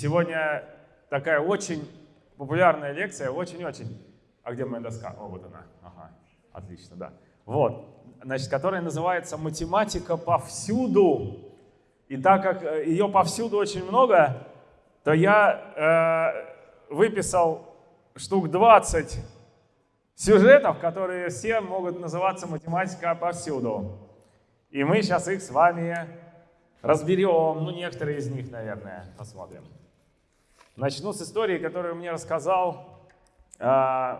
сегодня такая очень популярная лекция, очень-очень. А где моя доска? О, вот она. Ага, отлично, да. Вот, значит, которая называется «Математика повсюду». И так как э, ее повсюду очень много, то я э, выписал штук 20 сюжетов, которые все могут называться «Математика повсюду». И мы сейчас их с вами разберем, ну, некоторые из них, наверное, посмотрим. Начну с истории, которую мне рассказал э,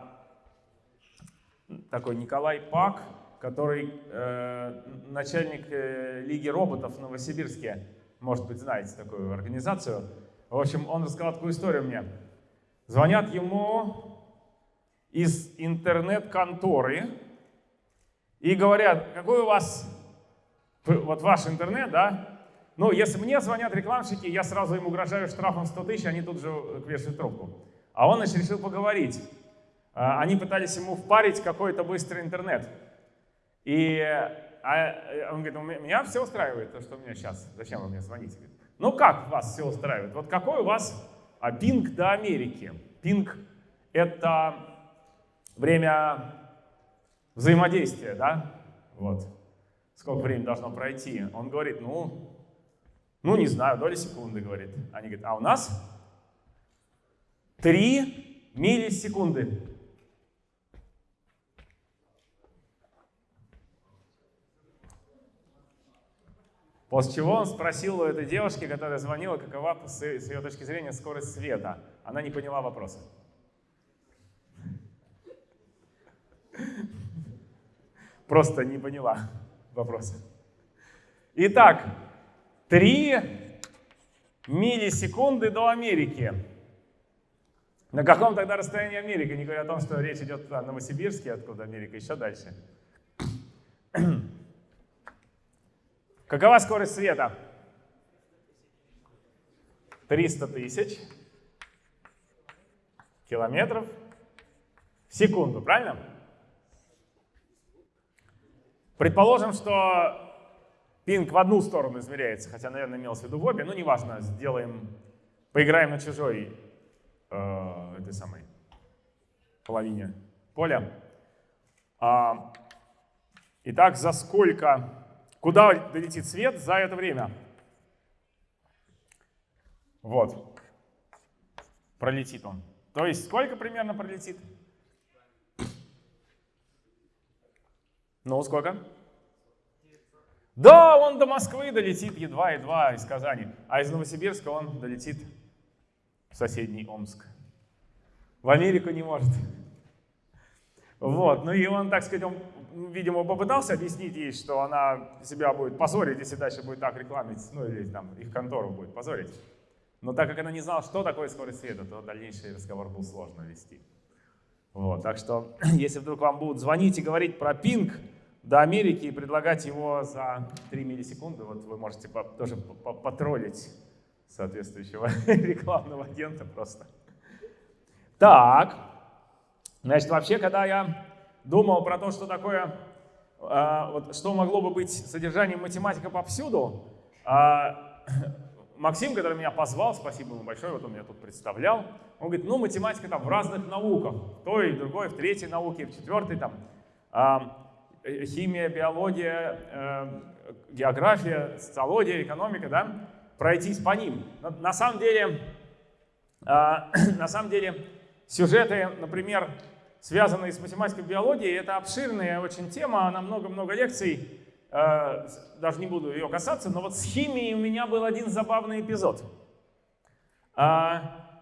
такой Николай Пак, который э, начальник э, Лиги роботов в Новосибирске. Может быть, знаете такую организацию. В общем, он рассказал такую историю мне. Звонят ему из интернет-конторы и говорят, какой у вас, вот ваш интернет, да? Ну, если мне звонят рекламщики, я сразу им угрожаю штрафом 100 тысяч, они тут же вешают трубку. А он, значит, решил поговорить. А, они пытались ему впарить какой-то быстрый интернет. И а, он говорит, у меня все устраивает, то, что у меня сейчас. Зачем вы мне звоните? Ну как вас все устраивает? Вот какой у вас а, пинг до Америки? Пинг — это время взаимодействия, да? Вот. Сколько времени должно пройти? Он говорит, ну, ну не знаю, доли секунды, говорит. Они говорят, а у нас 3 миллисекунды. После чего он спросил у этой девушки, которая звонила, какова с ее точки зрения скорость света. Она не поняла вопроса. Просто не поняла вопроса. Итак, 3 миллисекунды до Америки. На каком тогда расстоянии Америка? Не говоря о том, что речь идет о Новосибирске, откуда Америка, еще дальше. Какова скорость света? 300 тысяч километров в секунду, правильно? Предположим, что пинг в одну сторону измеряется, хотя, наверное, имелось в виду в обе, но неважно, сделаем, поиграем на чужой э, этой самой половине поля. А, итак, за сколько Куда долетит свет за это время? Вот. Пролетит он. То есть сколько примерно пролетит? Ну, сколько? Да, он до Москвы долетит едва-едва из Казани, а из Новосибирска он долетит в соседний Омск. В Америку не может. Вот, ну и он, так сказать, он видимо, попытался объяснить ей, что она себя будет позорить, если дальше будет так рекламить, ну или там их контору будет позорить. Но так как она не знала, что такое скорость света, то дальнейший разговор был сложно вести. Вот, так что, если вдруг вам будут звонить и говорить про пинг до Америки и предлагать его за 3 миллисекунды, вот вы можете по тоже потроллить соответствующего рекламного агента просто. Так, значит, вообще, когда я думал про то, что такое, а, вот, что могло бы быть содержанием математика повсюду, а, Максим, который меня позвал, спасибо ему большое, вот он меня тут представлял, он говорит, ну математика там в разных науках, в той, в другой, в третьей науке, в четвертой там, а, химия, биология, э, география, социология, экономика, да, пройтись по ним. На, самом деле, на самом деле сюжеты, например, связанные с математикой и биологией. Это обширная очень тема, на много-много лекций. Э, даже не буду ее касаться, но вот с химией у меня был один забавный эпизод. А,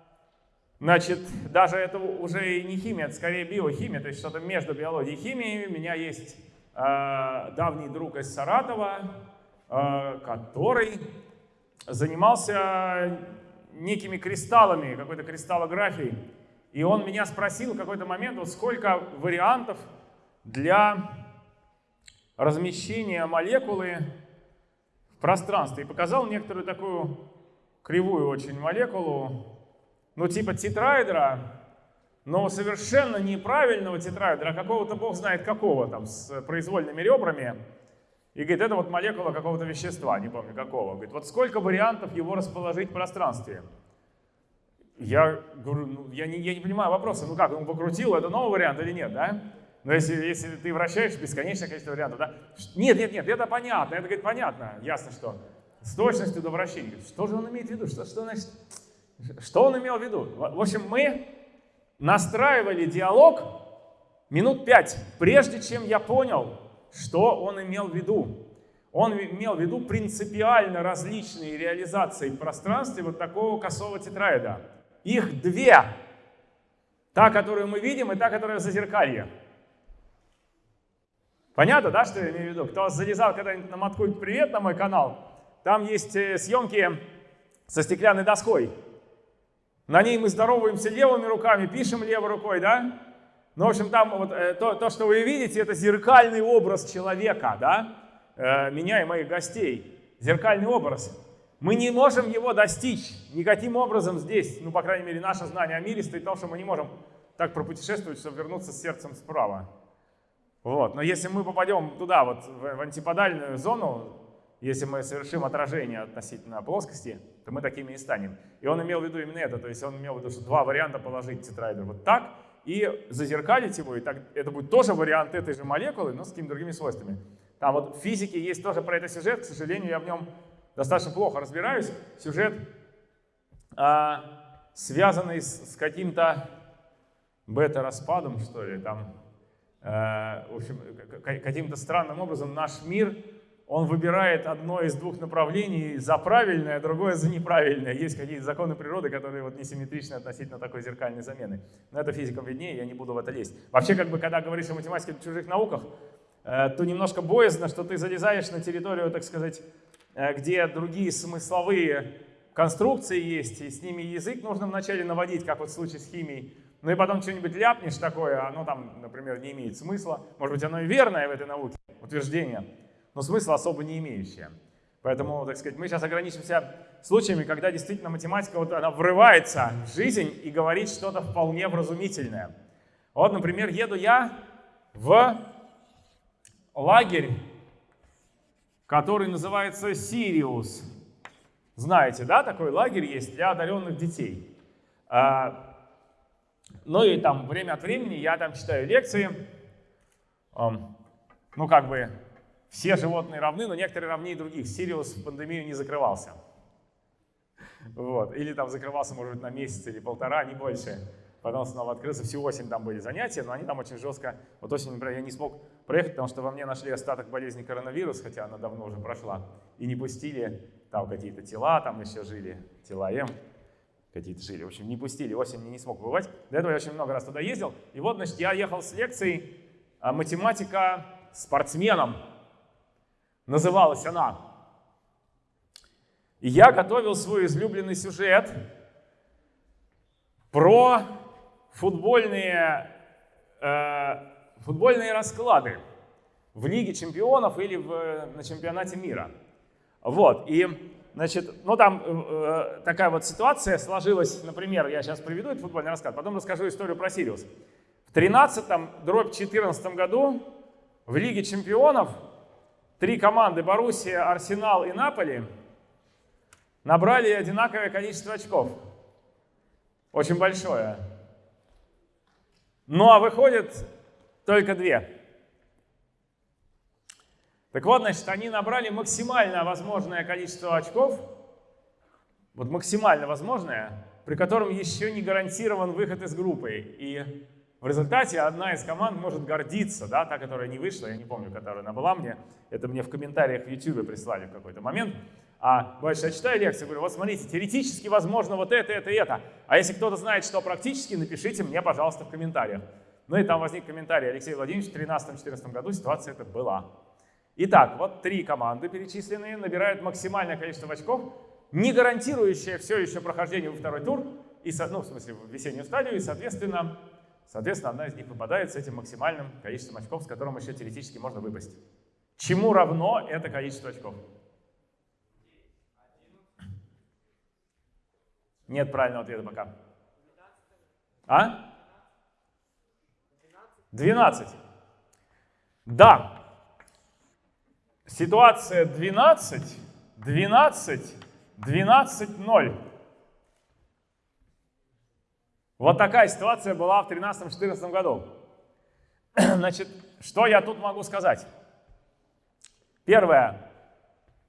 значит, даже это уже и не химия, это скорее биохимия, то есть что-то между биологией и химией. У меня есть э, давний друг из Саратова, э, который занимался некими кристаллами, какой-то кристаллографией. И он меня спросил в какой-то момент, вот сколько вариантов для размещения молекулы в пространстве. И показал некоторую такую кривую очень молекулу, ну типа тетраэдра, но совершенно неправильного тетраэдра, а какого-то бог знает какого, там, с произвольными ребрами. И говорит, это вот молекула какого-то вещества, не помню какого. Говорит, вот сколько вариантов его расположить в пространстве? Я говорю, ну, я, не, я не понимаю вопроса, ну как, он покрутил, это новый вариант или нет, да? Но если, если ты вращаешь бесконечное количество вариантов, да? Нет, нет, нет, это понятно, это, говорит, понятно, ясно, что с точностью до вращения. Что же он имеет в виду? Что, что значит? Что он имел в виду? В общем, мы настраивали диалог минут пять, прежде чем я понял, что он имел в виду. Он имел в виду принципиально различные реализации в пространстве вот такого косого тетраэда. Их две. Та, которую мы видим, и та, которая в зазеркалье. Понятно, да, что я имею в виду? Кто залезал когда-нибудь на Маткульт «Привет» на мой канал, там есть э, съемки со стеклянной доской. На ней мы здороваемся левыми руками, пишем левой рукой, да? Ну, в общем, там вот э, то, то, что вы видите, это зеркальный образ человека, да? Э, меня и моих гостей. Зеркальный образ. Мы не можем его достичь никаким образом здесь. Ну, по крайней мере, наше знание о мире стоит в том, что мы не можем так пропутешествовать, чтобы вернуться с сердцем справа. Вот. Но если мы попадем туда, вот в антиподальную зону, если мы совершим отражение относительно плоскости, то мы такими и станем. И он имел в виду именно это, то есть он имел в виду, что два варианта положить тетрайдер вот так и зазеркалить его, и так, это будет тоже вариант этой же молекулы, но с какими-то другими свойствами. Там вот в физике есть тоже про это сюжет, к сожалению, я в нем достаточно плохо разбираюсь. Сюжет, а, связанный с, с каким-то бета-распадом, что ли, там, а, в общем, каким-то странным образом наш мир, он выбирает одно из двух направлений за правильное, а другое за неправильное. Есть какие-то законы природы, которые вот несимметричны относительно такой зеркальной замены. Но это физикам виднее, я не буду в это лезть. Вообще, как бы, когда говоришь о математике в чужих науках, Э, то немножко боязно, что ты залезаешь на территорию, так сказать, э, где другие смысловые конструкции есть, и с ними язык нужно вначале наводить, как вот в случае с химией. Ну и потом что-нибудь ляпнешь такое, оно там, например, не имеет смысла. Может быть, оно и верное в этой науке, утверждение, но смысла особо не имеющее. Поэтому, так сказать, мы сейчас ограничимся случаями, когда действительно математика вот она врывается в жизнь и говорит что-то вполне вразумительное. Вот, например, еду я в лагерь, который называется Сириус. Знаете, да, такой лагерь есть для одаренных детей. А, ну и там время от времени я там читаю лекции. Ну как бы все животные равны, но некоторые равнее других. Сириус в пандемию не закрывался. Вот. Или там закрывался, может быть, на месяц или полтора, не больше потом снова открылся. Всю осень там были занятия, но они там очень жестко. Вот осень, например, я не смог проехать, потому что во мне нашли остаток болезни коронавирус, хотя она давно уже прошла, и не пустили. Там какие-то тела там еще жили, тела М какие-то жили. В общем, не пустили, осень не смог бывать. До этого я очень много раз туда ездил. И вот, значит, я ехал с лекцией а, «Математика спортсменом». Называлась она. И я готовил свой излюбленный сюжет про футбольные, э, футбольные расклады в Лиге чемпионов или в, на чемпионате мира. Вот, и, значит, ну там э, такая вот ситуация сложилась, например, я сейчас приведу этот футбольный расклад, потом расскажу историю про Сириус. В 13-м, дробь 14 году в Лиге чемпионов три команды, Боруссия, Арсенал и Наполи, набрали одинаковое количество очков. Очень большое. Ну а выходит только две. Так вот, значит, они набрали максимально возможное количество очков, вот максимально возможное, при котором еще не гарантирован выход из группы. И в результате одна из команд может гордиться, да, та, которая не вышла, я не помню, которая она была мне, это мне в комментариях в YouTube прислали в какой-то момент, а бывает, я читаю лекцию, говорю, вот смотрите, теоретически возможно вот это, это это. А если кто-то знает, что практически, напишите мне, пожалуйста, в комментариях. Ну и там возник комментарий, Алексей Владимирович, в 2013-2014 году ситуация это была. Итак, вот три команды перечисленные набирают максимальное количество очков, не гарантирующее все еще прохождение во второй тур, и, ну, в смысле, в весеннюю стадию, и, соответственно, соответственно, одна из них выпадает с этим максимальным количеством очков, с которым еще теоретически можно выпасть. Чему равно это количество очков? Нет правильного ответа пока. А? 12. Да. Ситуация 12, 12, 12, 0. Вот такая ситуация была в 2013-2014 году. Значит, что я тут могу сказать? Первое.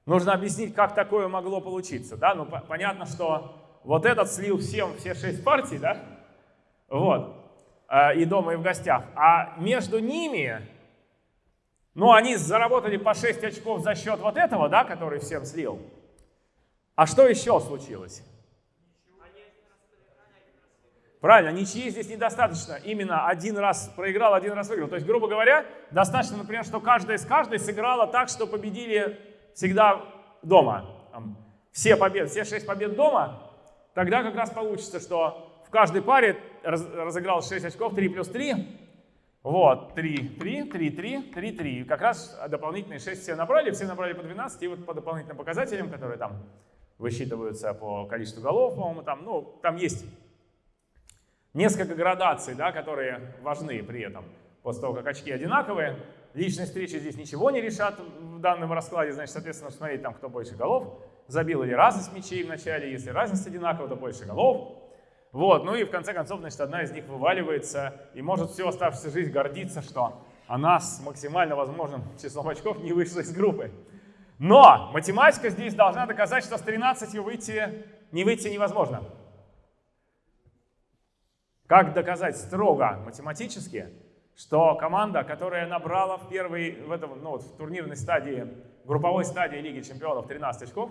Нужно объяснить, как такое могло получиться. Да? Ну, понятно, что вот этот слил всем все шесть партий, да? Вот. Э, и дома, и в гостях. А между ними, ну, они заработали по 6 очков за счет вот этого, да, который всем слил. А что еще случилось? Правильно, ничьи здесь недостаточно. Именно один раз проиграл, один раз выиграл. То есть, грубо говоря, достаточно, например, что каждая из каждой сыграла так, что победили всегда дома. Все победы, все шесть побед дома. Тогда как раз получится, что в каждой паре раз, разыграл 6 очков, 3 плюс 3. Вот, 3, 3, 3, 3, 3, 3. Как раз дополнительные 6 все набрали, все набрали по 12. И вот по дополнительным показателям, которые там высчитываются по количеству голов, по-моему, там, ну, там есть Несколько градаций, да, которые важны при этом. После того, как очки одинаковые, личные встречи здесь ничего не решат в данном раскладе. Значит, соответственно, смотреть там, кто больше голов забил или разность мячей в начале. Если разность одинакова, то больше голов. Вот, ну и в конце концов, значит, одна из них вываливается и может всю оставшуюся жизнь гордиться, что она с максимально возможным числом очков не вышла из группы. Но математика здесь должна доказать, что с 13 выйти, не выйти невозможно. Как доказать строго математически, что команда, которая набрала в первой, в, этом, ну, в турнирной стадии, групповой стадии Лиги Чемпионов 13 очков,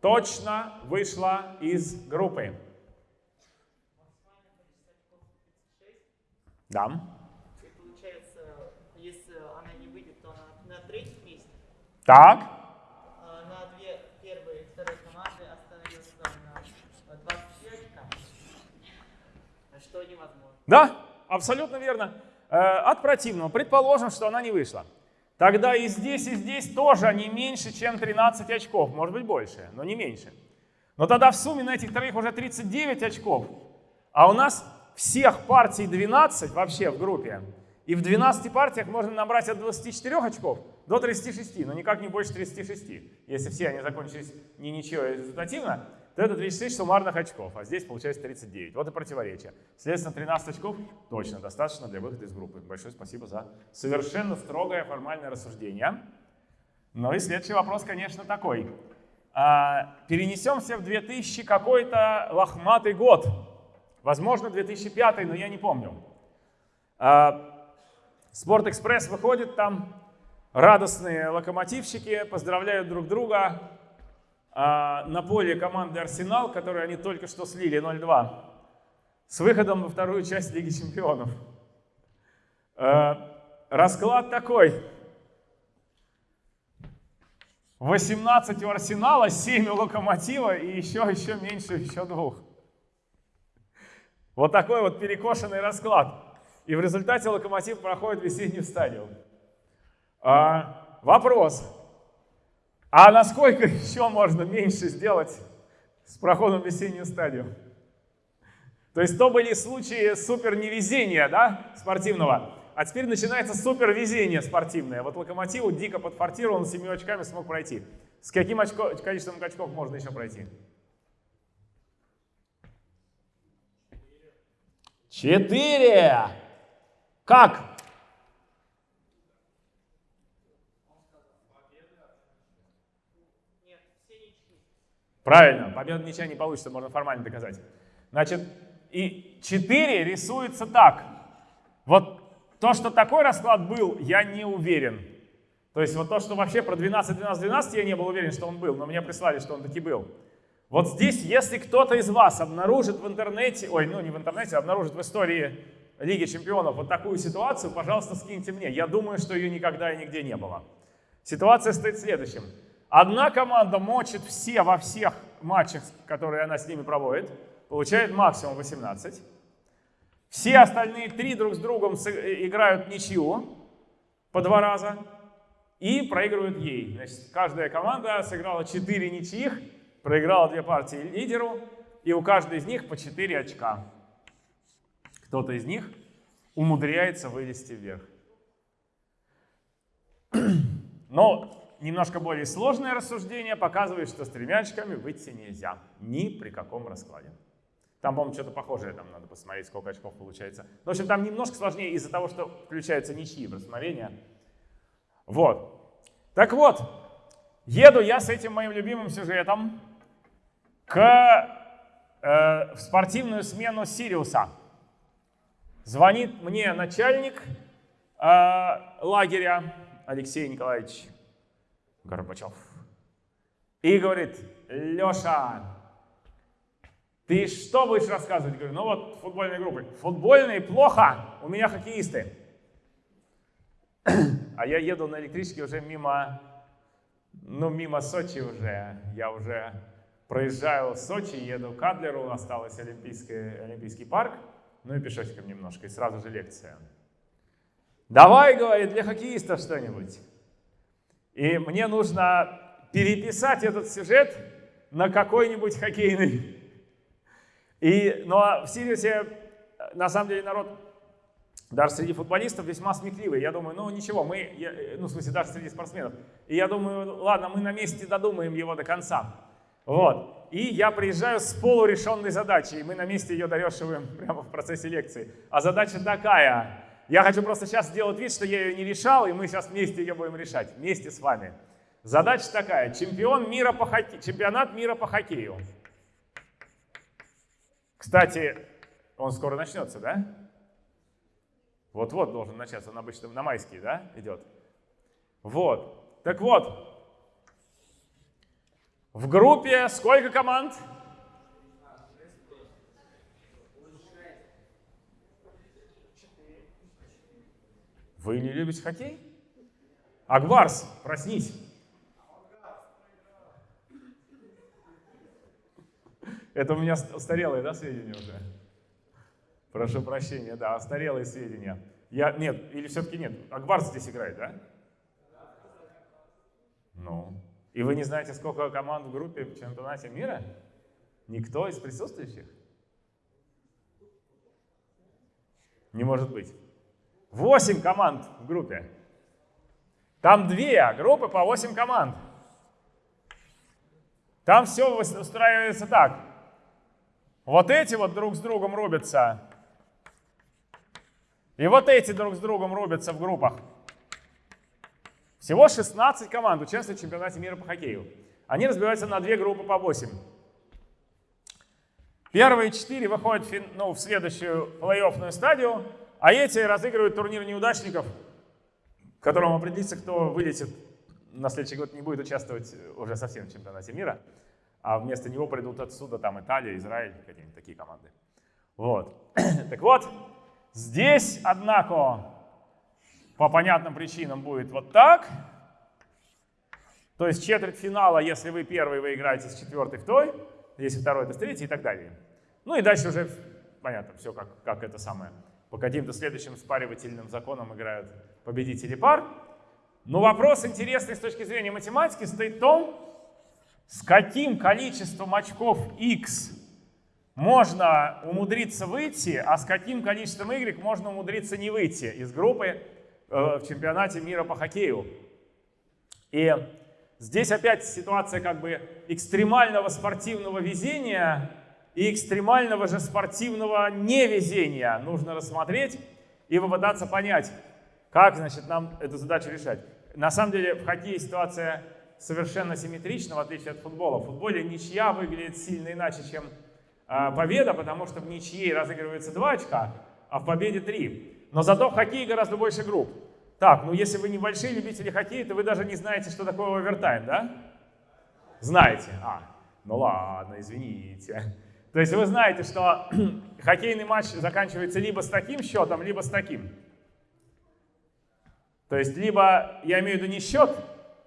точно вышла из группы? Да. И получается, если она не выйдет, то она на третьем месте? Так. Да, абсолютно верно. Э, от противного. Предположим, что она не вышла. Тогда и здесь, и здесь тоже они меньше, чем 13 очков. Может быть больше, но не меньше. Но тогда в сумме на этих троих уже 39 очков. А у нас всех партий 12 вообще в группе. И в 12 партиях можно набрать от 24 очков до 36, но никак не больше 36. Если все они закончились не ничего результативно, то это 36 суммарных очков, а здесь получается 39. Вот и противоречие. Следственно, 13 очков точно достаточно для выхода из группы. Большое спасибо за совершенно строгое формальное рассуждение. Ну и следующий вопрос, конечно, такой. А, перенесемся в 2000 какой-то лохматый год. Возможно, 2005, но я не помню. А, Спортэкспресс выходит, там радостные локомотивщики поздравляют друг друга, на поле команды «Арсенал», которую они только что слили 0-2, с выходом во вторую часть Лиги Чемпионов. Э, расклад такой. 18 у Арсенала, 7 у Локомотива и еще, еще меньше, еще двух. Вот такой вот перекошенный расклад. И в результате Локомотив проходит весеннюю стадию. А, вопрос. А насколько еще можно меньше сделать с проходом в весеннюю стадию? То есть то были случаи супер невезения да, спортивного, а теперь начинается супер везение спортивное. Вот Локомотиву дико подфартировал, он семью очками смог пройти. С каким очко, количеством очков можно еще пройти? Четыре. Как? Правильно, победа ничья не получится, можно формально доказать. Значит, и 4 рисуется так. Вот то, что такой расклад был, я не уверен. То есть вот то, что вообще про 12, 12, 12, я не был уверен, что он был, но мне прислали, что он таки был. Вот здесь, если кто-то из вас обнаружит в интернете, ой, ну не в интернете, а обнаружит в истории Лиги Чемпионов вот такую ситуацию, пожалуйста, скиньте мне. Я думаю, что ее никогда и нигде не было. Ситуация стоит следующим. Одна команда мочит все во всех матчах, которые она с ними проводит, получает максимум 18. Все остальные три друг с другом э, играют ничью по два раза и проигрывают ей. Значит, каждая команда сыграла 4 ничьих, проиграла две партии лидеру, и у каждой из них по 4 очка. Кто-то из них умудряется вылезти вверх. Но немножко более сложное рассуждение показывает, что с тремя очками выйти нельзя. Ни при каком раскладе. Там, по-моему, что-то похожее, там надо посмотреть, сколько очков получается. В общем, там немножко сложнее из-за того, что включаются ничьи в рассмотрение. Вот. Так вот, еду я с этим моим любимым сюжетом к, э, в спортивную смену Сириуса. Звонит мне начальник э, лагеря Алексей Николаевич Горбачев и говорит, Леша, ты что будешь рассказывать? Говорю, ну вот футбольные группы. Футбольные плохо, у меня хоккеисты. А я еду на электричке уже мимо, ну мимо Сочи уже. Я уже проезжаю Сочи, еду к Адлеру, осталось Олимпийский, Олимпийский парк, ну и пешочком немножко, и сразу же лекция. Давай, говорит, для хоккеистов что-нибудь. И мне нужно переписать этот сюжет на какой-нибудь хоккейный и, но ну, а в Сириусе, на самом деле, народ даже среди футболистов весьма смекливый. Я думаю, ну ничего, мы, я, ну в смысле даже среди спортсменов. И я думаю, ладно, мы на месте додумаем его до конца. Вот. И я приезжаю с полурешенной задачей, и мы на месте ее дорешиваем прямо в процессе лекции. А задача такая. Я хочу просто сейчас сделать вид, что я ее не решал, и мы сейчас вместе ее будем решать, вместе с вами. Задача такая. Чемпион мира по хоккею, чемпионат мира по хоккею. Кстати, он скоро начнется, да? Вот-вот должен начаться, он обычно на майские, да, идет? Вот. Так вот, в группе сколько команд? Вы не любите хоккей? Акбарс, проснись. Это у меня устарелые, да, сведения уже? Прошу прощения, да, устарелые сведения. Я, нет, или все-таки нет? Акбарс здесь играет, да? Ну. И вы не знаете, сколько команд в группе в чемпионате мира? Никто из присутствующих? Не может быть. Восемь команд в группе. Там две группы по восемь команд. Там все устраивается так. Вот эти вот друг с другом рубятся. И вот эти друг с другом рубятся в группах. Всего 16 команд участвуют в чемпионате мира по хоккею. Они разбиваются на две группы по 8. Первые четыре выходят в, ну, в следующую плей-оффную стадию, а эти разыгрывают турнир неудачников, в котором определится, кто вылетит на следующий год, не будет участвовать уже совсем в чемпионате мира а вместо него придут отсюда там Италия, Израиль, какие-нибудь такие команды. Вот. так вот, здесь, однако, по понятным причинам будет вот так. То есть четвертьфинала, если вы первый, вы играете с четвертой в той, если второй, то с третьей и так далее. Ну и дальше уже, понятно, все как, как это самое. По каким-то следующим спаривательным законам играют победители пар. Но вопрос интересный с точки зрения математики стоит в том, с каким количеством очков x можно умудриться выйти, а с каким количеством y можно умудриться не выйти из группы э, в чемпионате мира по хоккею. И здесь опять ситуация как бы экстремального спортивного везения и экстремального же спортивного невезения нужно рассмотреть и попытаться понять, как значит, нам эту задачу решать. На самом деле в хоккее ситуация совершенно симметрично, в отличие от футбола. В футболе ничья выглядит сильно иначе, чем э, победа, потому что в ничьей разыгрывается 2 очка, а в победе 3. Но зато в хоккее гораздо больше групп. Так, ну если вы небольшие любители хоккея, то вы даже не знаете, что такое овертайм, да? Знаете. А, ну ладно, извините. То есть вы знаете, что хоккейный матч заканчивается либо с таким счетом, либо с таким. То есть либо, я имею в виду не счет,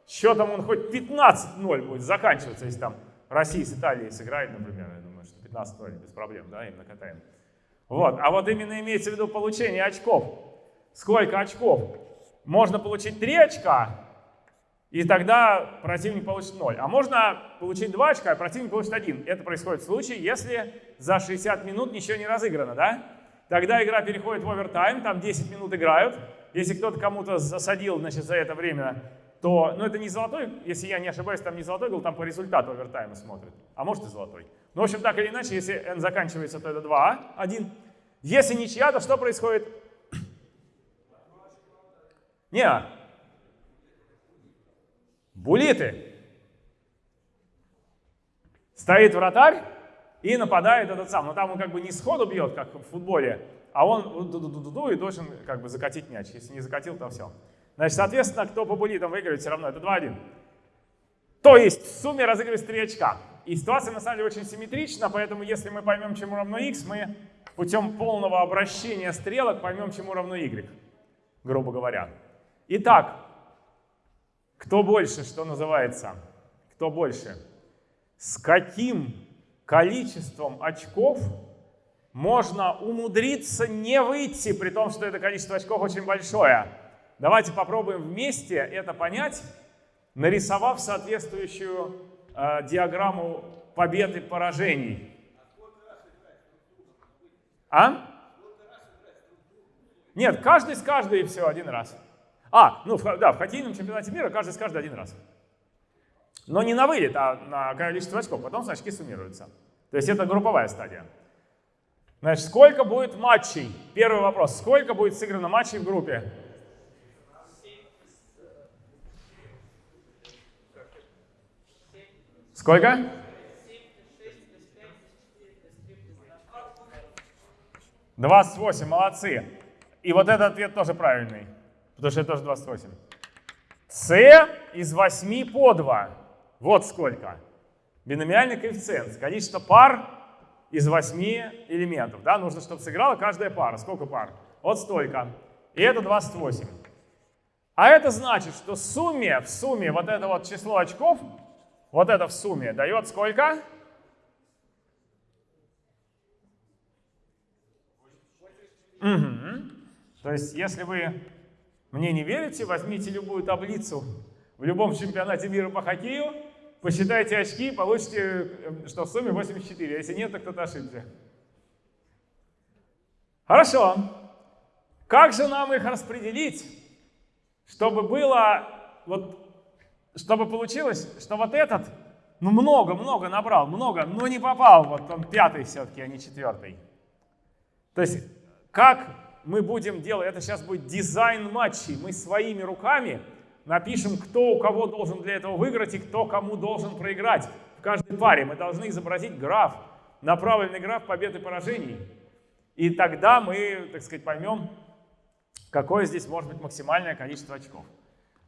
счетом он хоть 15-0 будет заканчиваться, если там Россия с Италией сыграет, например, я думаю, что 15-0 без проблем, да, именно катаем. Вот, а вот именно имеется в виду получение очков. Сколько очков? Можно получить 3 очка, и тогда противник получит 0. А можно получить 2 очка, и противник получит 1. Это происходит в случае, если за 60 минут ничего не разыграно, да? Тогда игра переходит в овертайм, там 10 минут играют. Если кто-то кому-то засадил, значит, за это время то, ну это не золотой, если я не ошибаюсь, там не золотой гол, там по результату овертайма смотрят. А может и золотой. Ну, в общем, так или иначе, если n заканчивается, то это 2, 1. Если ничья, то что происходит? Не, булиты. Стоит вратарь и нападает этот сам. Но там он как бы не сходу бьет, как в футболе, а он ду -ду -ду -ду и должен как бы закатить мяч. Если не закатил, то все. Значит, соответственно, кто по булитам выиграет, все равно это 2-1. То есть в сумме разыгрывается 3 очка. И ситуация на самом деле очень симметрична, поэтому если мы поймем, чему равно x, мы путем полного обращения стрелок поймем, чему равно y, грубо говоря. Итак, кто больше, что называется? Кто больше? С каким количеством очков можно умудриться не выйти, при том, что это количество очков очень большое? Давайте попробуем вместе это понять, нарисовав соответствующую э, диаграмму побед и поражений. А? Нет, каждый с каждой и все, один раз. А, ну да, в хоккейном чемпионате мира каждый с каждой один раз. Но не на вылет, а на количество очков, потом очки суммируются. То есть это групповая стадия. Значит, сколько будет матчей? Первый вопрос. Сколько будет сыграно матчей в группе? Сколько? 28, молодцы. И вот этот ответ тоже правильный, потому что это тоже 28. С из 8 по 2. Вот сколько. Биномиальный коэффициент. Количество пар из 8 элементов. Да? Нужно, чтобы сыграла каждая пара. Сколько пар? Вот столько. И это 28. А это значит, что в сумме, в сумме вот это вот число очков вот это в сумме дает сколько? Угу. То есть, если вы мне не верите, возьмите любую таблицу в любом чемпионате мира по хоккею, посчитайте очки, получите, э, что в сумме 84. А если нет, то кто-то ошибся. Хорошо. Как же нам их распределить, чтобы было вот чтобы получилось, что вот этот, ну много-много набрал, много, но не попал, вот он пятый все-таки, а не четвертый. То есть как мы будем делать, это сейчас будет дизайн матчей, мы своими руками напишем, кто у кого должен для этого выиграть и кто кому должен проиграть в каждой паре. Мы должны изобразить граф, направленный граф побед и поражений. И тогда мы, так сказать, поймем, какое здесь может быть максимальное количество очков.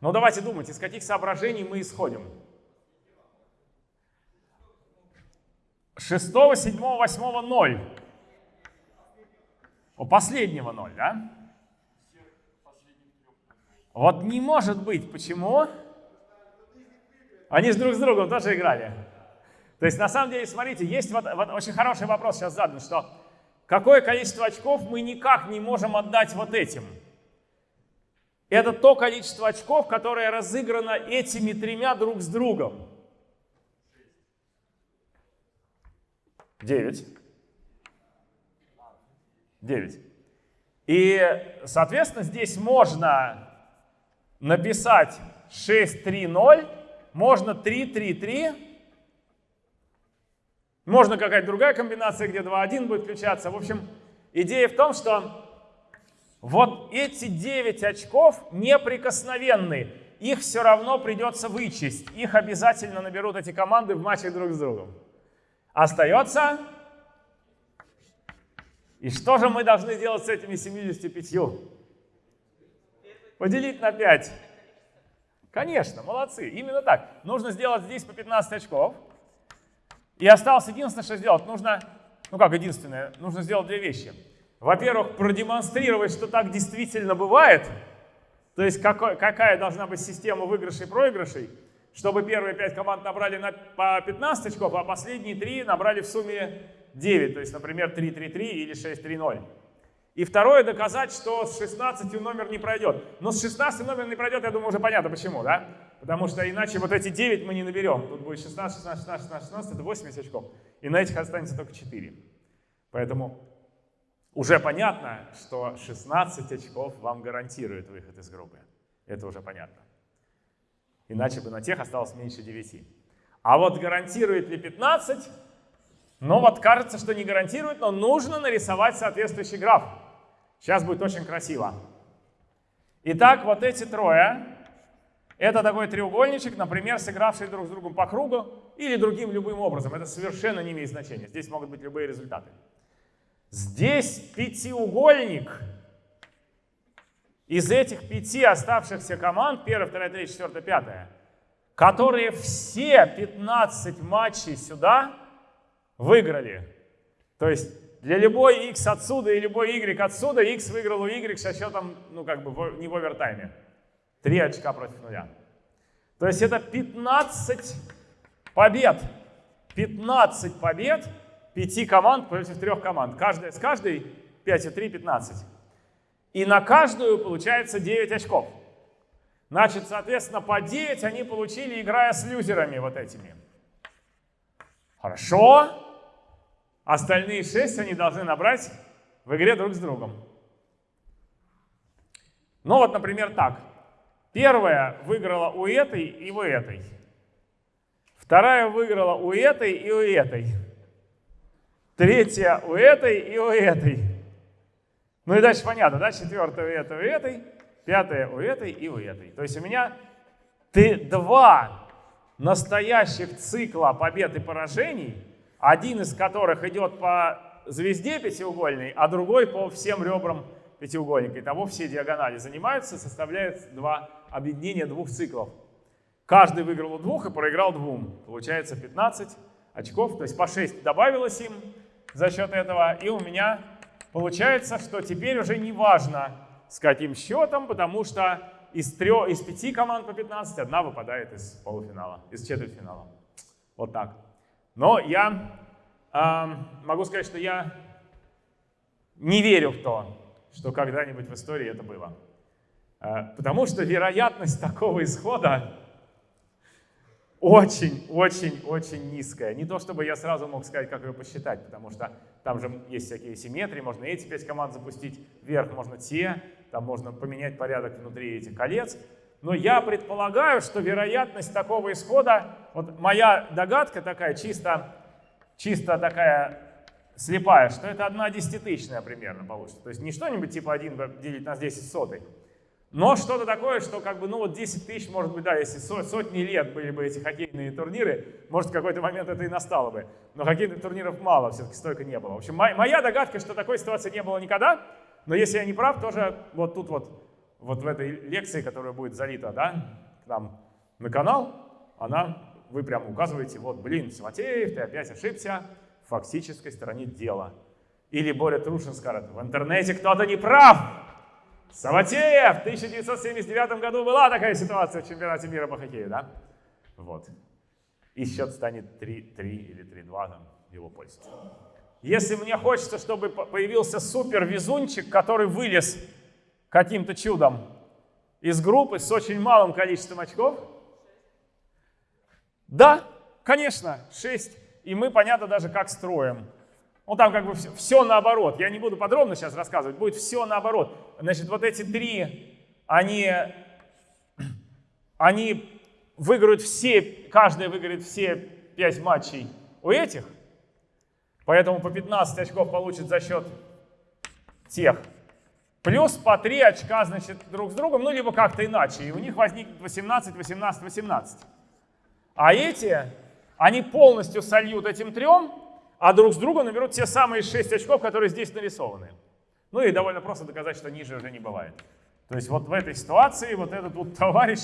Но давайте думать, из каких соображений мы исходим. 6, 7, 8, 0. У последнего 0, да? Вот не может быть. Почему? Они же друг с другом тоже играли. То есть на самом деле, смотрите, есть вот, вот очень хороший вопрос сейчас задан, что какое количество очков мы никак не можем отдать вот этим. Это то количество очков, которое разыграно этими тремя друг с другом. 9. 9. И, соответственно, здесь можно написать 6, 3, 0, можно 3, 3, 3, можно какая-то другая комбинация, где 2, 1 будет включаться. В общем, идея в том, что вот эти 9 очков неприкосновенны. Их все равно придется вычесть. Их обязательно наберут эти команды в матче друг с другом. Остается... И что же мы должны делать с этими 75? Поделить на 5. Конечно, молодцы. Именно так. Нужно сделать здесь по 15 очков. И осталось единственное, что сделать. Нужно, ну как единственное, нужно сделать две вещи во-первых, продемонстрировать, что так действительно бывает, то есть какой, какая должна быть система выигрышей и проигрышей, чтобы первые 5 команд набрали на, по 15 очков, а последние 3 набрали в сумме 9, то есть, например, 3-3-3 или 6-3-0. И второе, доказать, что с 16 номер не пройдет. Но с 16 номер не пройдет, я думаю, уже понятно почему, да? Потому что иначе вот эти 9 мы не наберем. Тут будет 16, 16, 16, 16, 16, это 80 очков. И на этих останется только 4. Поэтому уже понятно, что 16 очков вам гарантирует выход из группы. Это уже понятно. Иначе бы на тех осталось меньше 9. А вот гарантирует ли 15? Ну вот кажется, что не гарантирует, но нужно нарисовать соответствующий граф. Сейчас будет очень красиво. Итак, вот эти трое, это такой треугольничек, например, сыгравший друг с другом по кругу или другим любым образом. Это совершенно не имеет значения. Здесь могут быть любые результаты. Здесь пятиугольник из этих пяти оставшихся команд, первая, вторая, третья, четвертая, пятая, которые все 15 матчей сюда выиграли. То есть для любой x отсюда и любой y отсюда x выиграл у y со счетом, ну как бы не в овертайме. Три очка против нуля. То есть это 15 побед. 15 побед пяти команд против трех команд. Каждая с каждой 5 и 3, 15. И на каждую получается 9 очков. Значит, соответственно, по 9 они получили, играя с люзерами вот этими. Хорошо. Остальные 6 они должны набрать в игре друг с другом. Ну вот, например, так. Первая выиграла у этой и у этой. Вторая выиграла у этой и у этой. Третья у этой и у этой. Ну и дальше понятно, да? Четвертая у этой, у этой. Пятая у этой и у этой. То есть у меня ты два настоящих цикла побед и поражений, один из которых идет по звезде пятиугольной, а другой по всем ребрам пятиугольника. Итого все диагонали занимаются, составляют два объединения двух циклов. Каждый выиграл у двух и проиграл двум. Получается 15 очков, то есть по 6 добавилось им за счет этого. И у меня получается, что теперь уже не важно, с каким счетом, потому что из, трех, из пяти команд по 15 одна выпадает из полуфинала, из четвертьфинала. Вот так. Но я э, могу сказать, что я не верю в то, что когда-нибудь в истории это было. Э, потому что вероятность такого исхода очень-очень-очень низкая. Не то, чтобы я сразу мог сказать, как ее посчитать, потому что там же есть всякие симметрии, можно эти пять команд запустить вверх, можно те, там можно поменять порядок внутри этих колец. Но я предполагаю, что вероятность такого исхода, вот моя догадка такая, чисто, чисто такая слепая, что это одна десятитысячная примерно получится. То есть не что-нибудь типа 1 делить на 10 сотых, но что-то такое, что как бы, ну вот 10 тысяч, может быть, да, если сотни лет были бы эти хоккейные турниры, может, в какой-то момент это и настало бы. Но хоккейных турниров мало, все-таки столько не было. В общем, моя догадка, что такой ситуации не было никогда, но если я не прав, тоже вот тут вот, вот в этой лекции, которая будет залита, да, к нам на канал, она, вы прямо указываете, вот, блин, Симатеев, ты опять ошибся в фактической стороне дела. Или Боря Трушин скажет, в интернете кто-то не прав. Саватеев! В 1979 году была такая ситуация в чемпионате мира по хоккею, да? Вот. И счет станет 3-3 или 3-2 там, его пользу. Если мне хочется, чтобы появился супер везунчик, который вылез каким-то чудом из группы с очень малым количеством очков, да, конечно, 6. И мы, понятно, даже как строим. Ну, там как бы все, все наоборот. Я не буду подробно сейчас рассказывать, будет все наоборот. Значит, вот эти три, они, они выиграют все, каждый выиграет все пять матчей у этих, Поэтому по 15 очков получит за счет тех. Плюс по 3 очка, значит, друг с другом, ну, либо как-то иначе. И у них возникнет 18, 18, 18. А эти, они полностью сольют этим трем, а друг с другом наберут те самые 6 очков, которые здесь нарисованы. Ну и довольно просто доказать, что ниже уже не бывает. То есть вот в этой ситуации вот этот вот товарищ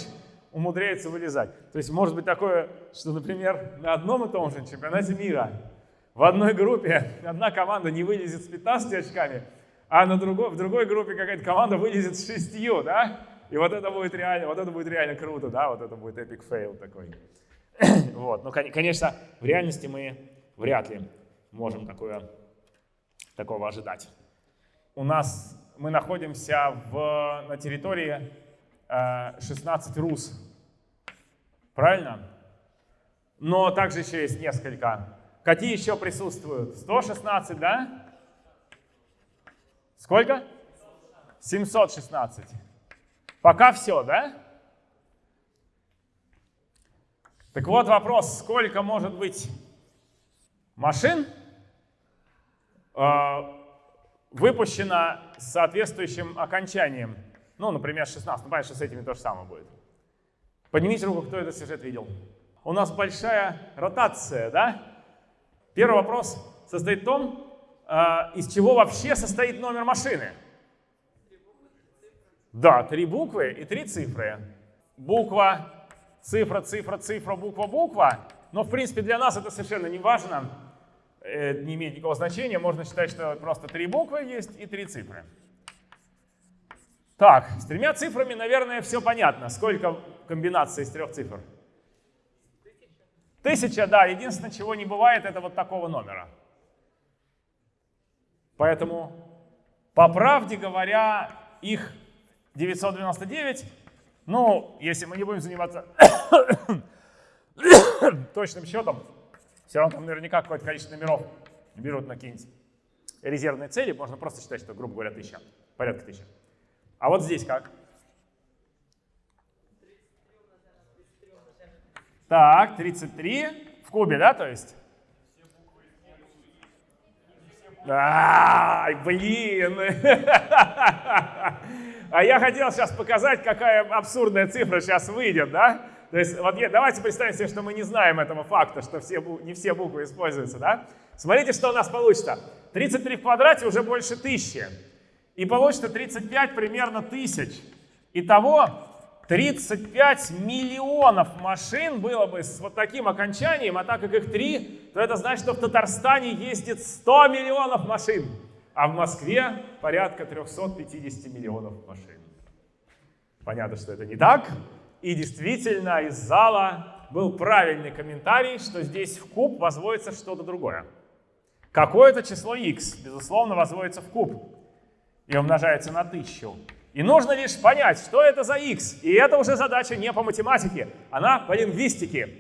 умудряется вылезать. То есть может быть такое, что, например, на одном и том же чемпионате мира в одной группе одна команда не вылезет с 15 очками, а на другой, в другой группе какая-то команда вылезет с 6, да? И вот это будет реально, вот это будет реально круто, да? Вот это будет epic fail такой. вот. Ну, конечно, в реальности мы вряд ли можем такое, такого ожидать. У нас, мы находимся в, на территории э, 16 РУС. Правильно? Но также еще есть несколько Какие еще присутствуют? 116, да? Сколько? 716. Пока все, да? Так вот вопрос, сколько может быть машин э, выпущено с соответствующим окончанием. Ну, например, 16. Ну, понятно, что с этими то же самое будет. Поднимите руку, кто этот сюжет видел. У нас большая ротация, да? Первый вопрос состоит в том, из чего вообще состоит номер машины. Да, три буквы и три цифры. Буква, цифра, цифра, цифра, буква, буква. Но, в принципе, для нас это совершенно не важно, э, не имеет никакого значения. Можно считать, что просто три буквы есть и три цифры. Так, с тремя цифрами, наверное, все понятно. Сколько комбинаций из трех цифр? Тысяча, да. Единственное, чего не бывает, это вот такого номера. Поэтому, по правде говоря, их 999, ну, если мы не будем заниматься точным счетом, все равно там наверняка какое-то количество номеров берут на какие-нибудь резервные цели, можно просто считать, что, грубо говоря, тысяча, порядка тысячи. А вот здесь как? Так, 33 в кубе, да, то есть? Ай, блин! А я хотел сейчас показать, какая абсурдная цифра сейчас выйдет, да? То есть вот давайте представим себе, что мы не знаем этого факта, что все, не все буквы используются, да? Смотрите, что у нас получится. 33 в квадрате уже больше тысячи. И получится 35 примерно тысяч. Итого 35 миллионов машин было бы с вот таким окончанием, а так как их три, то это значит, что в Татарстане ездит 100 миллионов машин а в Москве порядка 350 миллионов машин. Понятно, что это не так. И действительно, из зала был правильный комментарий, что здесь в куб возводится что-то другое. Какое-то число x, безусловно, возводится в куб и умножается на тысячу. И нужно лишь понять, что это за x. И это уже задача не по математике, она по лингвистике.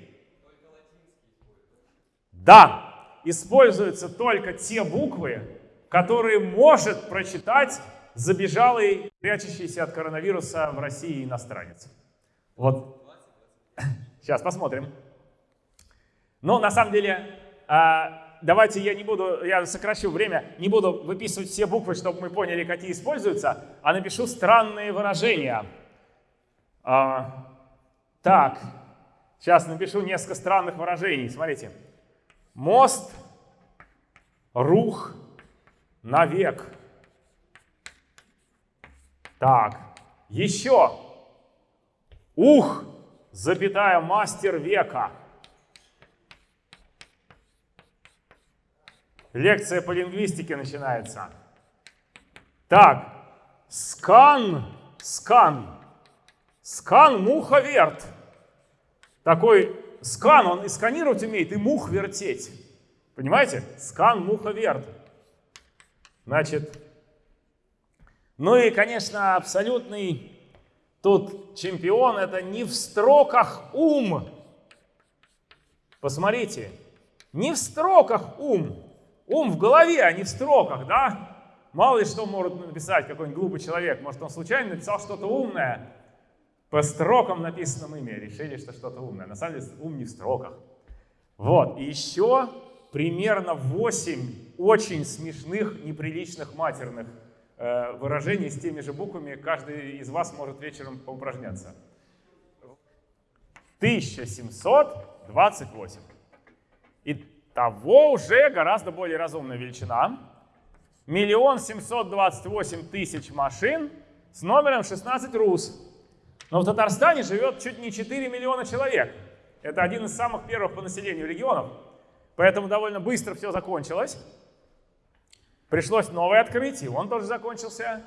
Да, используются только те буквы, которые может прочитать забежалый, прячущийся от коронавируса в России иностранец. Вот. Сейчас посмотрим. Но на самом деле, а, давайте я не буду, я сокращу время, не буду выписывать все буквы, чтобы мы поняли, какие используются, а напишу странные выражения. А, так, сейчас напишу несколько странных выражений. Смотрите. Мост, рух, навек. Так, еще. Ух, запятая, мастер века. Лекция по лингвистике начинается. Так, скан, скан, скан муховерт. Такой скан, он и сканировать умеет, и мух вертеть. Понимаете? Скан муховерт. Значит, ну и, конечно, абсолютный тут чемпион это не в строках ум. Посмотрите, не в строках ум. Ум в голове, а не в строках, да? Мало ли что может написать какой-нибудь глупый человек. Может, он случайно написал что-то умное. По строкам написанном имя решили, что что-то умное. На самом деле ум не в строках. Вот, и еще примерно 8 очень смешных, неприличных матерных э, выражений с теми же буквами. Каждый из вас может вечером поупражняться. 1728. И того уже гораздо более разумная величина. Миллион семьсот двадцать восемь тысяч машин с номером 16 РУС. Но в Татарстане живет чуть не 4 миллиона человек. Это один из самых первых по населению регионов. Поэтому довольно быстро все закончилось. Пришлось новый открыть, и он тоже закончился.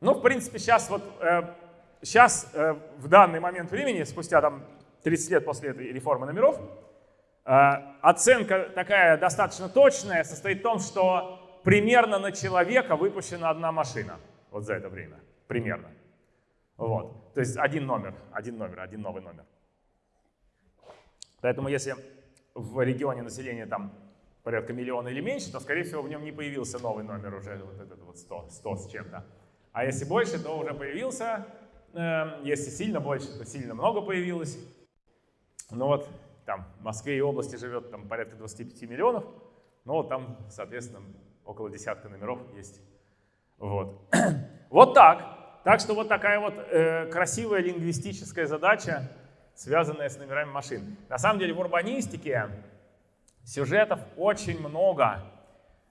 Ну, в принципе, сейчас вот, э, сейчас э, в данный момент времени, спустя там 30 лет после этой реформы номеров, оценка такая достаточно точная состоит в том, что примерно на человека выпущена одна машина вот за это время, примерно. Вот. То есть один номер, один номер, один новый номер. Поэтому если в регионе населения там порядка миллиона или меньше, то, скорее всего, в нем не появился новый номер уже, вот этот вот 100, 100 с чем-то. А если больше, то уже появился. Э, если сильно больше, то сильно много появилось. Ну вот, там в Москве и области живет там порядка 25 миллионов, но там, соответственно, около десятка номеров есть. Вот. вот так. Так что вот такая вот э, красивая лингвистическая задача, связанная с номерами машин. На самом деле в урбанистике сюжетов очень много.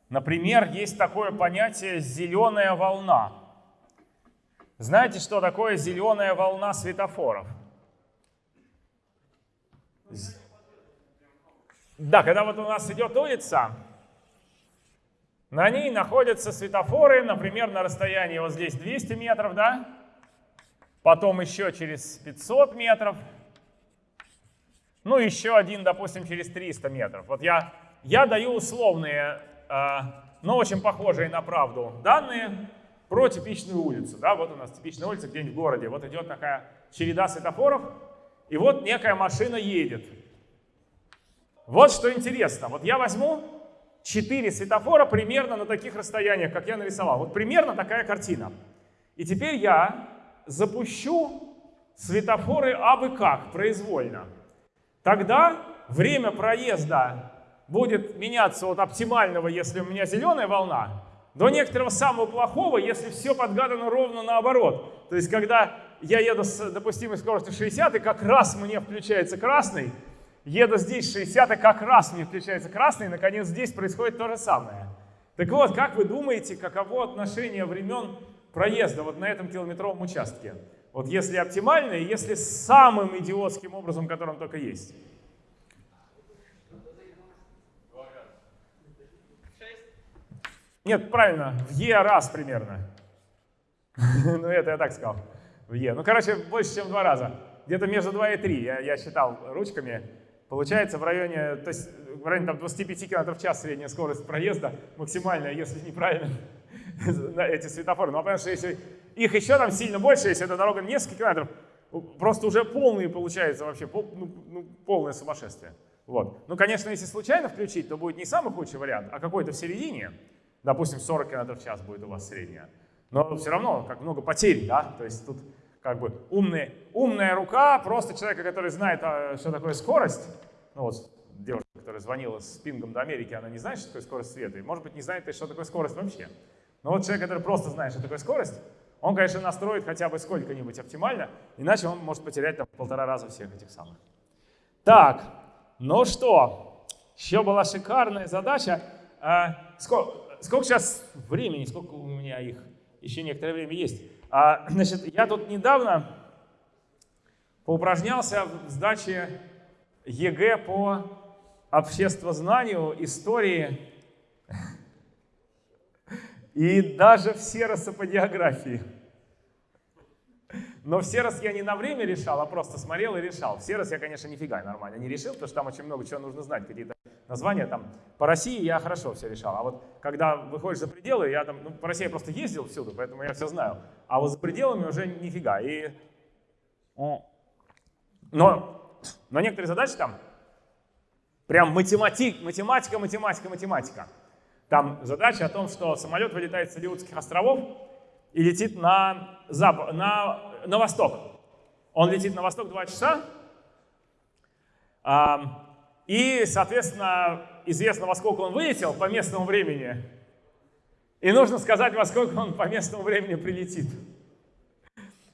Например, есть такое понятие «зеленая волна». Знаете, что такое зеленая волна светофоров? Да, когда вот у нас идет улица, на ней находятся светофоры, например, на расстоянии вот здесь 200 метров, да? Потом еще через 500 метров. Ну, еще один, допустим, через 300 метров. Вот я, я даю условные, э, но очень похожие на правду данные про типичную улицу. Да? Вот у нас типичная улица где-нибудь в городе. Вот идет такая череда светофоров, и вот некая машина едет. Вот что интересно. Вот я возьму 4 светофора примерно на таких расстояниях, как я нарисовал. Вот примерно такая картина. И теперь я запущу светофоры абы как, произвольно. Тогда время проезда будет меняться от оптимального, если у меня зеленая волна, до некоторого самого плохого, если все подгадано ровно наоборот. То есть, когда я еду с допустимой скоростью 60, и как раз мне включается красный, еду здесь 60, и как раз мне включается красный, и наконец здесь происходит то же самое. Так вот, как вы думаете, каково отношение времен проезда вот на этом километровом участке? Вот если оптимально, и если самым идиотским образом, которым только есть. Нет, правильно, в Е раз примерно. ну, это я так сказал. В Е. Ну, короче, больше, чем два раза. Где-то между 2 и 3. Я, я считал ручками. Получается в районе, то есть в районе там, 25 км в час средняя скорость проезда, максимальная, если неправильно эти светофоры. Но ну, а понятно, что если их еще там сильно больше, если эта дорога несколько километров, просто уже полные получается вообще, ну, ну, полное сумасшествие. Вот. Ну, конечно, если случайно включить, то будет не самый худший вариант, а какой-то в середине. Допустим, 40 км в час будет у вас средняя. Но все равно, как много потерь, да? То есть тут как бы умный, умная рука просто человека, который знает, а, что такое скорость. Ну вот девушка, которая звонила с пингом до Америки, она не знает, что такое скорость света, и может быть не знает, что такое скорость вообще. Но вот человек, который просто знает, что такое скорость, он, конечно, настроит хотя бы сколько-нибудь оптимально, иначе он может потерять там полтора раза всех этих самых. Так, ну что, еще была шикарная задача. А, сколько, сколько сейчас времени, сколько у меня их? Еще некоторое время есть. А, значит, я тут недавно поупражнялся в сдаче ЕГЭ по обществознанию, истории и даже все сероса по географии. Но все раз я не на время решал, а просто смотрел и решал. Все раз я, конечно, нифига нормально не решил, потому что там очень много чего нужно знать, какие-то названия там. По России я хорошо все решал, а вот когда выходишь за пределы, я там, ну, по России я просто ездил всюду, поэтому я все знаю. А вот за пределами уже нифига. И... Но, но некоторые задачи там прям математик, математика, математика, математика. Там задача о том, что самолет вылетает с Алиутских островов и летит на, запад, на, на восток. Он летит на восток 2 часа, и, соответственно, известно, во сколько он вылетел по местному времени. И нужно сказать, во сколько он по местному времени прилетит.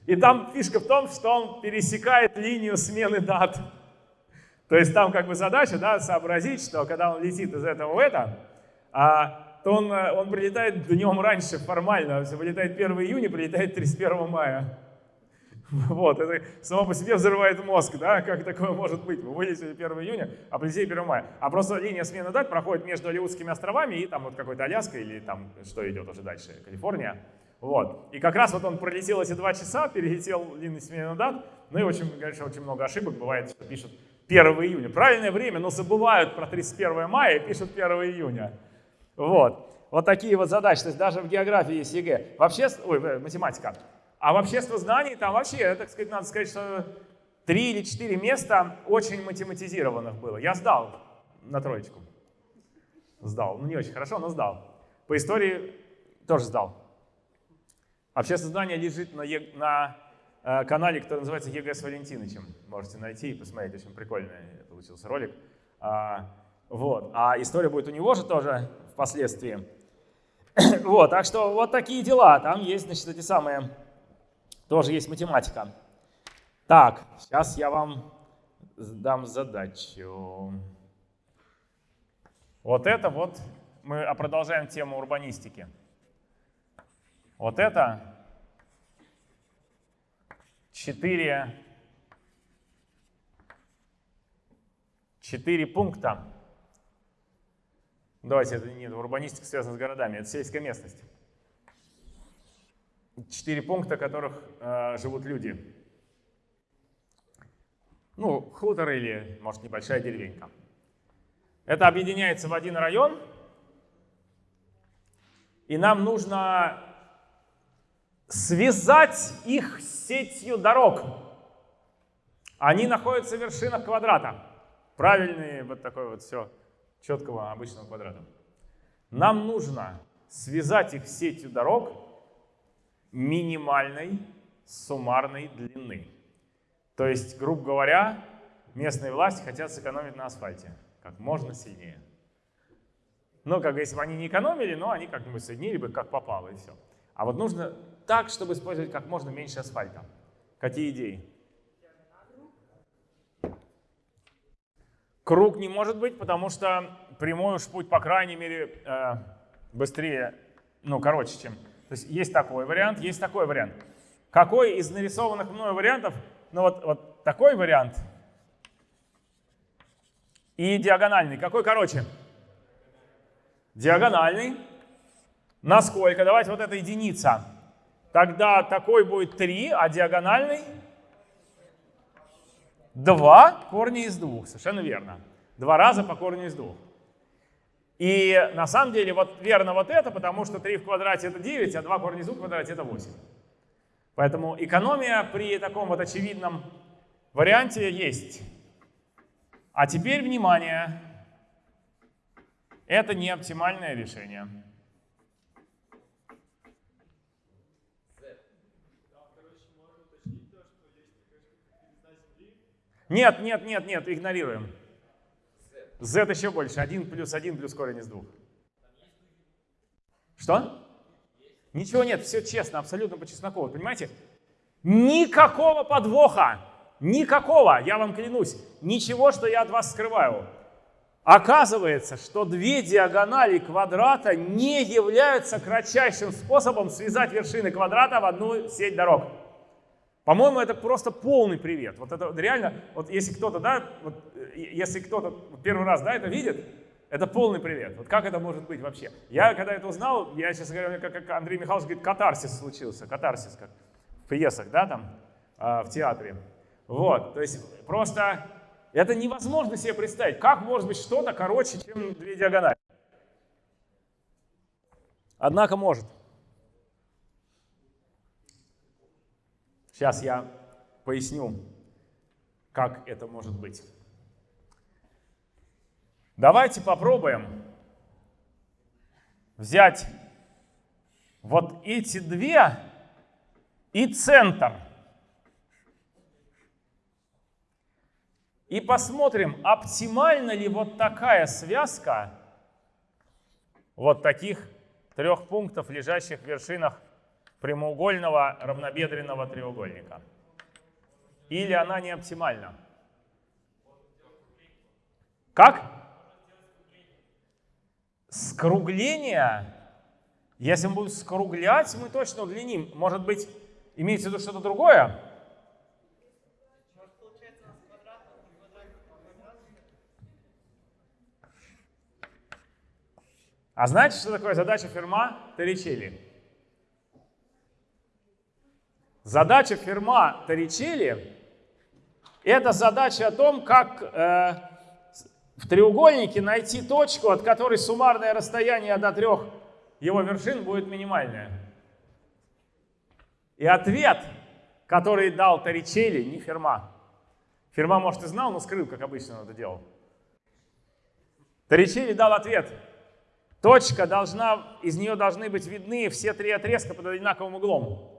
И там фишка в том, что он пересекает линию смены дат. То есть там как бы задача да, сообразить, что когда он летит из этого в это, а, то он, он прилетает днем раньше формально. Вылетает 1 июня, прилетает 31 мая. Вот, это само по себе взрывает мозг, да, как такое может быть. Вы вылетели 1 июня, а прилетели 1 мая. А просто линия смены дат проходит между Алиутскими островами и там вот какой-то Аляска или там что идет уже дальше, Калифорния. Вот. И как раз вот он пролетел эти два часа, перелетел линию смены дат, ну и очень, конечно, очень много ошибок бывает, что пишут 1 июня. Правильное время, но забывают про 31 мая и пишут 1 июня. Вот. Вот такие вот задачи. То есть даже в географии есть ЕГЭ. Вообще, ой, математика. А в обществознании там вообще, так сказать, надо сказать, что три или четыре места очень математизированных было. Я сдал на троечку. Сдал. Ну, не очень хорошо, но сдал. По истории тоже сдал. Обществознание лежит на, на э, канале, который называется ЕГЭ с Валентинычем. Можете найти и посмотреть, очень прикольный получился ролик. А, вот. А история будет у него же тоже впоследствии. вот, так что вот такие дела. Там есть, значит, эти самые, тоже есть математика. Так, сейчас я вам дам задачу. Вот это вот, мы продолжаем тему урбанистики. Вот это четыре, четыре пункта. Давайте, это нет, урбанистика связана с городами, это сельская местность. Четыре пункта, в которых э, живут люди. Ну, хутор или, может, небольшая деревенька. Это объединяется в один район, и нам нужно связать их сетью дорог. Они находятся в вершинах квадрата. Правильные, вот такой вот все, четкого обычного квадрата. Нам нужно связать их сетью дорог минимальной суммарной длины. То есть, грубо говоря, местные власти хотят сэкономить на асфальте как можно сильнее. Ну, как если бы они не экономили, но они как-нибудь соединили бы, как попало, и все. А вот нужно так, чтобы использовать как можно меньше асфальта. Какие идеи? Круг не может быть, потому что прямой уж путь, по крайней мере, э, быстрее, ну, короче, чем... То есть есть такой вариант, есть такой вариант. Какой из нарисованных мною вариантов, ну вот, вот такой вариант и диагональный. Какой короче? Диагональный. Насколько? Давайте вот это единица. Тогда такой будет 3, а диагональный 2 корня из 2. Совершенно верно. Два раза по корню из 2. И на самом деле вот верно вот это, потому что 3 в квадрате это 9, а 2 корня из 2 в квадрате это 8. Поэтому экономия при таком вот очевидном варианте есть. А теперь внимание, это не оптимальное решение. Нет, нет, нет, нет, игнорируем. Z еще больше. 1 плюс 1 плюс корень из 2. Что? Ничего нет, все честно, абсолютно по чесноку. Понимаете? Никакого подвоха. Никакого, я вам клянусь, ничего, что я от вас скрываю. Оказывается, что две диагонали квадрата не являются кратчайшим способом связать вершины квадрата в одну сеть дорог. По-моему, это просто полный привет. Вот это реально, вот если кто-то, да, вот, если кто-то первый раз, да, это видит, это полный привет. Вот как это может быть вообще? Я когда это узнал, я, сейчас говорю, как, как Андрей Михайлович говорит, катарсис случился, катарсис, как в пьесах, да, там, э, в театре. Вот, то есть просто это невозможно себе представить. Как может быть что-то короче, чем две диагонали? Однако может. Сейчас я поясню, как это может быть. Давайте попробуем взять вот эти две и центр – И посмотрим, оптимальна ли вот такая связка вот таких трех пунктов, лежащих в вершинах прямоугольного равнобедренного треугольника. Или она не оптимальна. Как? Скругление. Если мы будем скруглять, мы точно удлиним. Может быть, имеется в виду что-то другое? А знаете, что такое задача Ферма Торричелли? Задача Ферма Торричелли – это задача о том, как э, в треугольнике найти точку, от которой суммарное расстояние до трех его вершин будет минимальное. И ответ, который дал Торричелли, не Ферма. Ферма, может, и знал, но скрыл, как обычно он это делал. Торричелли дал ответ – Точка должна, из нее должны быть видны все три отрезка под одинаковым углом.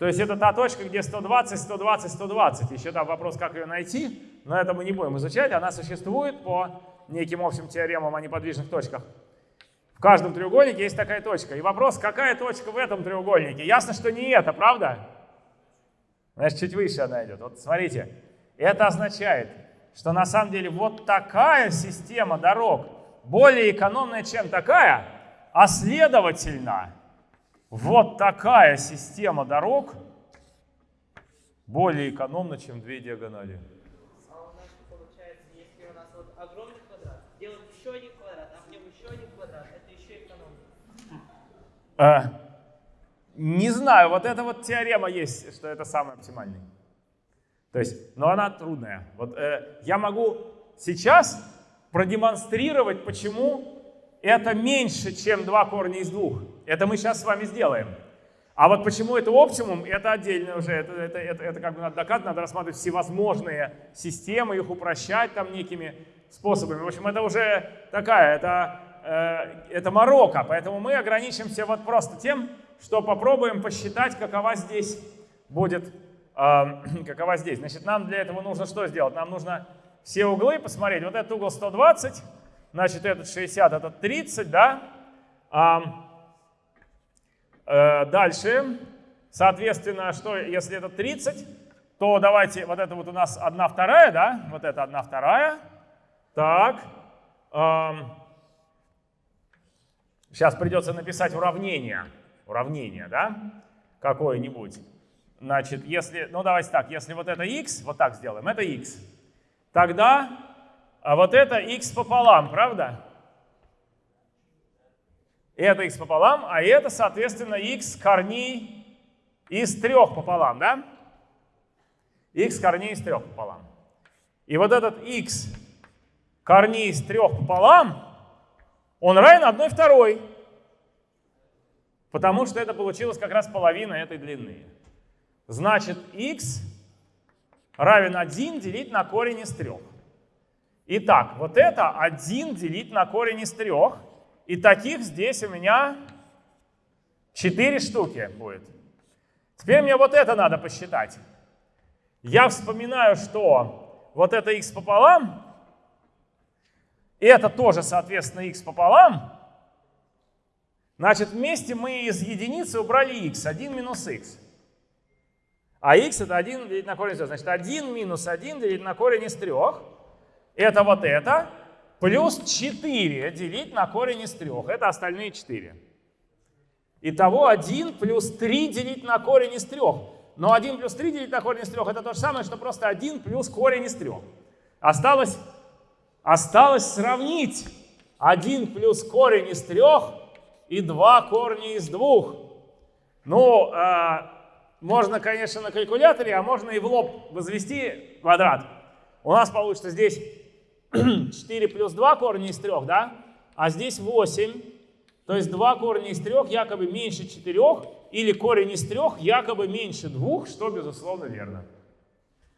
То есть это та точка, где 120, 120, 120. Еще там вопрос, как ее найти, но это мы не будем изучать. Она существует по неким общим теоремам о неподвижных точках. В каждом треугольнике есть такая точка. И вопрос, какая точка в этом треугольнике? Ясно, что не это, правда? Значит, чуть выше она идет. Вот смотрите, это означает, что на самом деле вот такая система дорог более экономная, чем такая, а следовательно, вот такая система дорог более экономна, чем две диагонали. А у нас получается, если у нас вот огромный квадрат, делать еще один квадрат, а в нем еще один квадрат, это еще экономно. А, не знаю, вот эта вот теорема есть, что это самый оптимальный. То есть, но она трудная. Вот э, я могу сейчас продемонстрировать, почему это меньше, чем два корня из двух. Это мы сейчас с вами сделаем. А вот почему это оптимум, это отдельно уже, это, это, это, это как бы надо доказывать, надо рассматривать всевозможные системы, их упрощать там некими способами. В общем, это уже такая, это, э, это морока, поэтому мы ограничимся вот просто тем, что попробуем посчитать, какова здесь будет, э, какова здесь. Значит, нам для этого нужно что сделать? Нам нужно все углы посмотреть. Вот этот угол 120, значит, этот 60, этот 30, да? Э, дальше, соответственно, что если это 30, то давайте, вот это вот у нас 1 вторая, да? Вот это 1 вторая. Так. Эм, сейчас придется написать уравнение уравнение, да, какое-нибудь. Значит, если, ну давайте так, если вот это x, вот так сделаем, это x, тогда а вот это x пополам, правда? Это x пополам, а это, соответственно, x корней из трех пополам, да? x корней из трех пополам. И вот этот x корней из трех пополам, он равен одной второй. Потому что это получилось как раз половина этой длины. Значит, x равен 1 делить на корень из 3. Итак, вот это 1 делить на корень из 3. И таких здесь у меня 4 штуки будет. Теперь мне вот это надо посчитать. Я вспоминаю, что вот это x пополам, и это тоже, соответственно, x пополам, Значит, вместе мы из единицы убрали x, 1 минус x. А x это 1 делить на корень из 3. Значит, 1 минус 1 делить на корень из 3. Это вот это. Плюс 4 делить на корень из 3. Это остальные 4. Итого 1 плюс 3 делить на корень из 3. Но 1 плюс 3 делить на корень из 3 это то же самое, что просто 1 плюс корень из 3. Осталось, осталось сравнить 1 плюс корень из 3 и два корня из двух. Ну, э, можно, конечно, на калькуляторе, а можно и в лоб возвести квадрат. У нас получится здесь 4 плюс 2 корня из 3, да? А здесь 8. То есть 2 корня из 3 якобы меньше 4, или корень из 3 якобы меньше 2, что, безусловно, верно.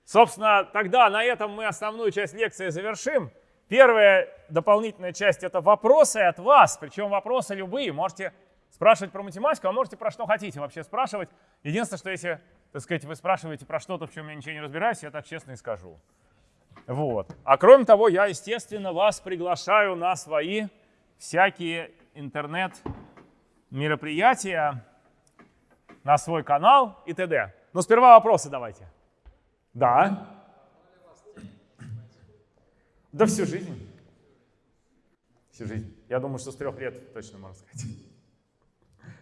Собственно, тогда на этом мы основную часть лекции завершим. Первая дополнительная часть — это вопросы от вас, причем вопросы любые. Можете спрашивать про математику, а можете про что хотите вообще спрашивать. Единственное, что если, так сказать, вы спрашиваете про что-то, в чем я ничего не разбираюсь, я так честно и скажу. Вот. А кроме того, я, естественно, вас приглашаю на свои всякие интернет-мероприятия, на свой канал и т.д. Но сперва вопросы давайте. Да. Да всю жизнь. Всю жизнь. Я думаю, что с трех лет точно можно сказать.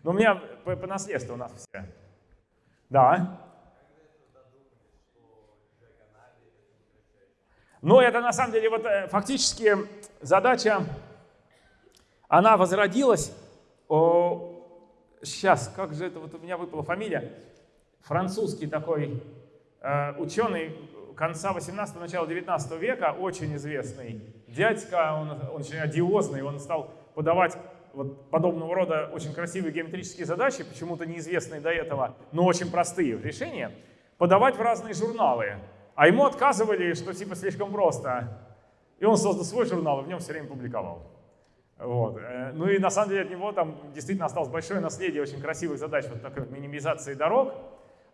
Но у меня по, по наследству у нас все. Да. Но это на самом деле вот э, фактически задача, она возродилась. О, сейчас, как же это вот у меня выпала фамилия? Французский такой э, ученый конца 18 начала 19 века очень известный дядька, он, он очень одиозный, он стал подавать вот подобного рода очень красивые геометрические задачи, почему-то неизвестные до этого, но очень простые решения, подавать в разные журналы. А ему отказывали, что типа слишком просто. И он создал свой журнал и в нем все время публиковал. Вот. Э, ну и на самом деле от него там действительно осталось большое наследие очень красивых задач, вот такой минимизации дорог.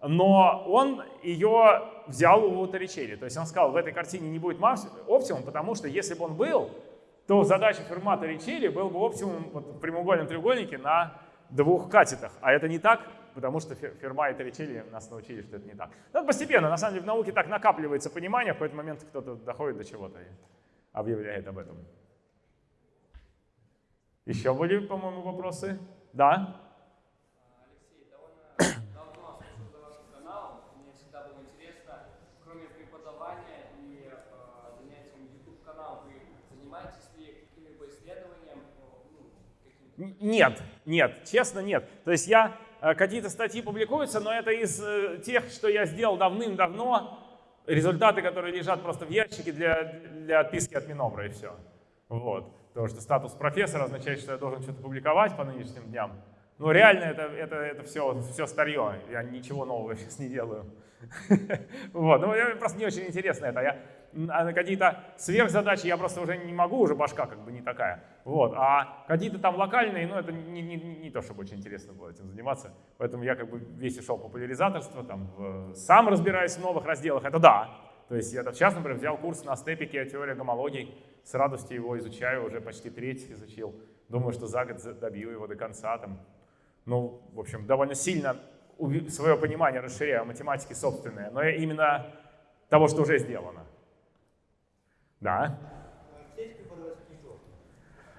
но он ее взял у Торричелли. То есть он сказал, в этой картине не будет оптимум, потому что если бы он был, то задача Фермата Ричелли был бы оптимум вот, в прямоугольном треугольнике на двух катетах. А это не так, потому что Ферма и Торричелли нас научили, что это не так. Но ну, постепенно, на самом деле, в науке так накапливается понимание, в какой-то момент кто-то доходит до чего-то и объявляет об этом. Еще были, по-моему, вопросы? Да? Нет, нет, честно нет. То есть я, э, какие-то статьи публикуются, но это из э, тех, что я сделал давным-давно, результаты, которые лежат просто в ящике для, для отписки от Минобра и все. Вот. Потому что статус профессора означает, что я должен что-то публиковать по нынешним дням. Но реально это, это, это все, все старье, я ничего нового сейчас не делаю. Вот, ну просто не очень интересно это. Я а какие-то сверхзадачи я просто уже не могу, уже башка как бы не такая. Вот. А какие-то там локальные, ну это не, не, не то, чтобы очень интересно было этим заниматься. Поэтому я как бы весь ушел популяризаторство, там, в, сам разбираюсь в новых разделах, это да. То есть я сейчас, например, взял курс на степике теория гомологий, с радостью его изучаю, уже почти треть изучил. Думаю, что за год добью его до конца. Там. Ну, в общем, довольно сильно свое понимание расширяю математики собственные, но именно того, что уже сделано. Да.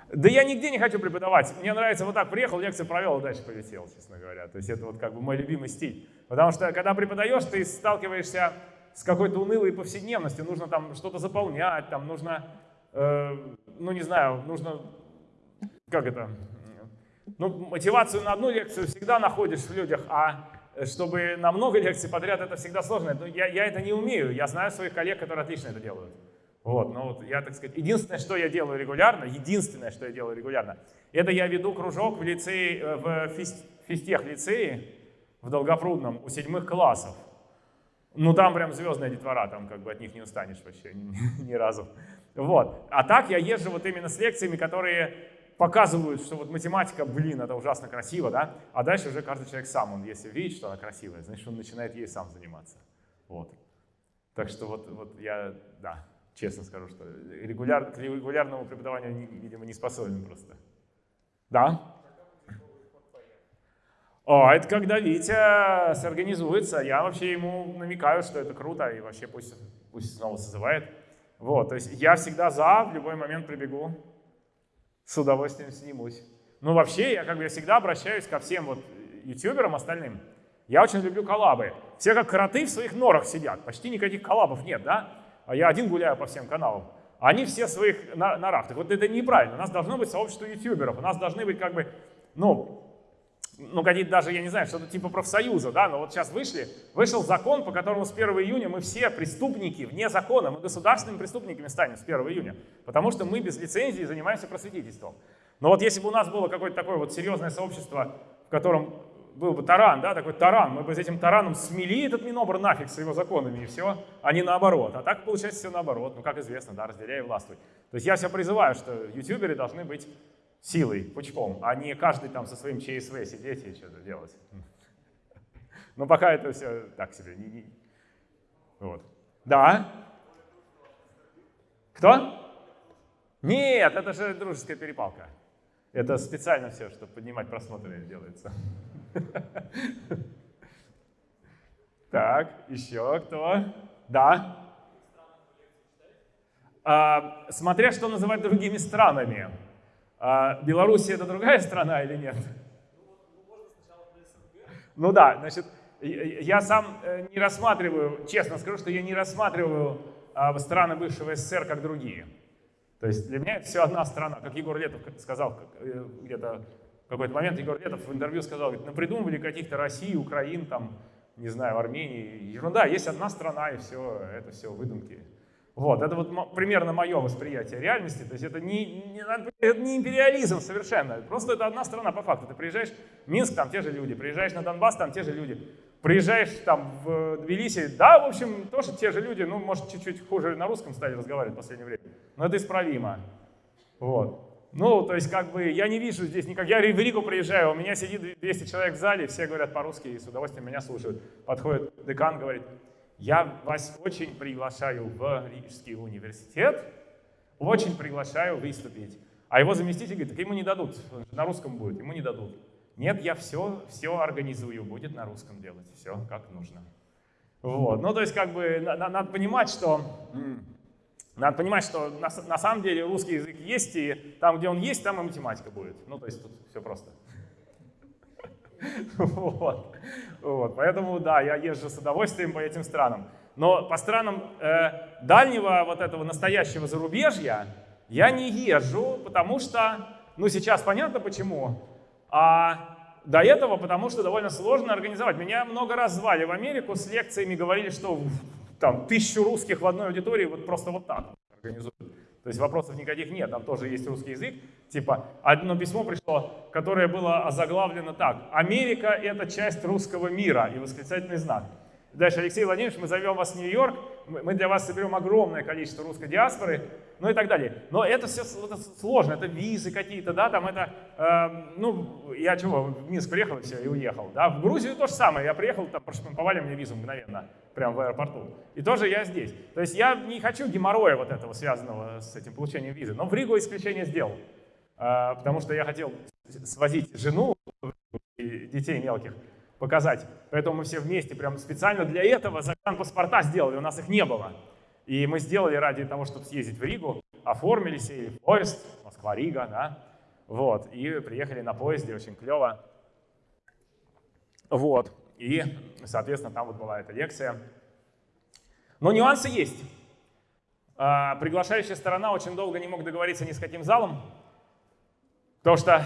Да я нигде не хочу преподавать. Мне нравится вот так, приехал, лекцию провел, и дальше полетел, честно говоря. То есть это вот как бы мой любимый стиль. Потому что когда преподаешь, ты сталкиваешься с какой-то унылой повседневностью. Нужно там что-то заполнять, там нужно, э, ну не знаю, нужно, как это, ну мотивацию на одну лекцию всегда находишь в людях, а чтобы на много лекций подряд это всегда сложно. Но я, я это не умею. Я знаю своих коллег, которые отлично это делают. Вот, ну вот я, так сказать, единственное, что я делаю регулярно, единственное, что я делаю регулярно, это я веду кружок в лицее, э, в физтех лицее в Долгопрудном у седьмых классов. Ну там прям звездная детвора, там как бы от них не устанешь вообще ни, ни разу. Вот. А так я езжу вот именно с лекциями, которые показывают, что вот математика, блин, это ужасно красиво, да? А дальше уже каждый человек сам, он если видит, что она красивая, значит он начинает ей сам заниматься. Вот. Так что вот, вот я, да честно скажу, что регуляр, к регулярному преподаванию, видимо, не способен просто. Да? О, это когда Витя сорганизуется, я вообще ему намекаю, что это круто, и вообще пусть, пусть снова созывает. Вот, то есть я всегда за, в любой момент прибегу, с удовольствием снимусь. Ну вообще, я как бы всегда обращаюсь ко всем вот ютуберам остальным. Я очень люблю коллабы. Все как кроты в своих норах сидят, почти никаких коллабов нет, да? А я один гуляю по всем каналам. Они все своих норах. Так вот это неправильно. У нас должно быть сообщество ютуберов. У нас должны быть как бы, ну, ну какие-то даже, я не знаю, что-то типа профсоюза, да, но вот сейчас вышли, вышел закон, по которому с 1 июня мы все преступники вне закона, мы государственными преступниками станем с 1 июня, потому что мы без лицензии занимаемся просветительством. Но вот если бы у нас было какое-то такое вот серьезное сообщество, в котором был бы таран, да, такой таран, мы бы с этим тараном смели этот Минобр нафиг с его законами и все, а не наоборот. А так получается все наоборот, ну как известно, да, разделяй и властвуй. То есть я все призываю, что ютуберы должны быть силой, пучком, а не каждый там со своим ЧСВ сидеть и что-то делать. Но пока это все так себе. Вот. Да? Кто? Нет, это же дружеская перепалка. Это специально все, чтобы поднимать просмотры делается. Так, еще кто? Да? А, смотря что называть другими странами. А, Белоруссия это другая страна или нет? Ну да, значит, я сам э, не рассматриваю, честно скажу, что я не рассматриваю а, страны бывшего СССР как другие. То есть для меня это все одна страна, как Егор Летов сказал э, где-то в какой-то момент Егор Летов в интервью сказал, говорит, придумывали каких-то России, Украин, там, не знаю, Армении. Ерунда, есть одна страна, и все, это все выдумки. Вот, это вот примерно мое восприятие реальности. То есть это не, не, это не империализм совершенно. Просто это одна страна по факту. Ты приезжаешь в Минск, там те же люди. Приезжаешь на Донбасс, там те же люди. Приезжаешь там в Тбилиси, да, в общем, тоже те же люди. Ну, может, чуть-чуть хуже на русском стали разговаривать в последнее время. Но это исправимо. Вот. Ну, то есть, как бы, я не вижу здесь никак. Я в Ригу приезжаю, у меня сидит 200 человек в зале, все говорят по-русски и с удовольствием меня слушают. Подходит декан, говорит, я вас очень приглашаю в Рижский университет, очень приглашаю выступить. А его заместитель говорит, так ему не дадут, на русском будет, ему не дадут. Нет, я все, все организую, будет на русском делать, все как нужно. Вот. Ну, то есть, как бы, надо понимать, что надо понимать, что на, на самом деле русский язык есть, и там, где он есть, там и математика будет. Ну, то есть тут все просто. Вот. вот. Поэтому, да, я езжу с удовольствием по этим странам. Но по странам э, дальнего вот этого настоящего зарубежья я не езжу, потому что, ну сейчас понятно почему, а до этого потому что довольно сложно организовать. Меня много раз звали в Америку с лекциями, говорили, что там тысячу русских в одной аудитории вот просто вот так организуют. То есть вопросов никаких нет, там тоже есть русский язык. Типа одно письмо пришло, которое было озаглавлено так. «Америка — это часть русского мира» и восклицательный знак. Дальше, Алексей Владимирович, мы зовем вас в Нью-Йорк, мы для вас соберем огромное количество русской диаспоры, ну и так далее. Но это все это сложно, это визы какие-то, да, там это, э, ну, я чего, в Минск приехал и все, и уехал, да. В Грузию то же самое, я приехал, там проштамповали мне визу мгновенно, прямо в аэропорту. И тоже я здесь. То есть я не хочу геморроя вот этого, связанного с этим получением визы, но в Ригу исключение сделал, э, потому что я хотел свозить жену и детей мелких, показать. Поэтому мы все вместе прям специально для этого загранпаспорта сделали, у нас их не было. И мы сделали ради того, чтобы съездить в Ригу, оформили сели в поезд, Москва-Рига, да, вот, и приехали на поезде, очень клево. Вот, и, соответственно, там вот была эта лекция. Но нюансы есть. А, приглашающая сторона очень долго не мог договориться ни с каким залом, потому что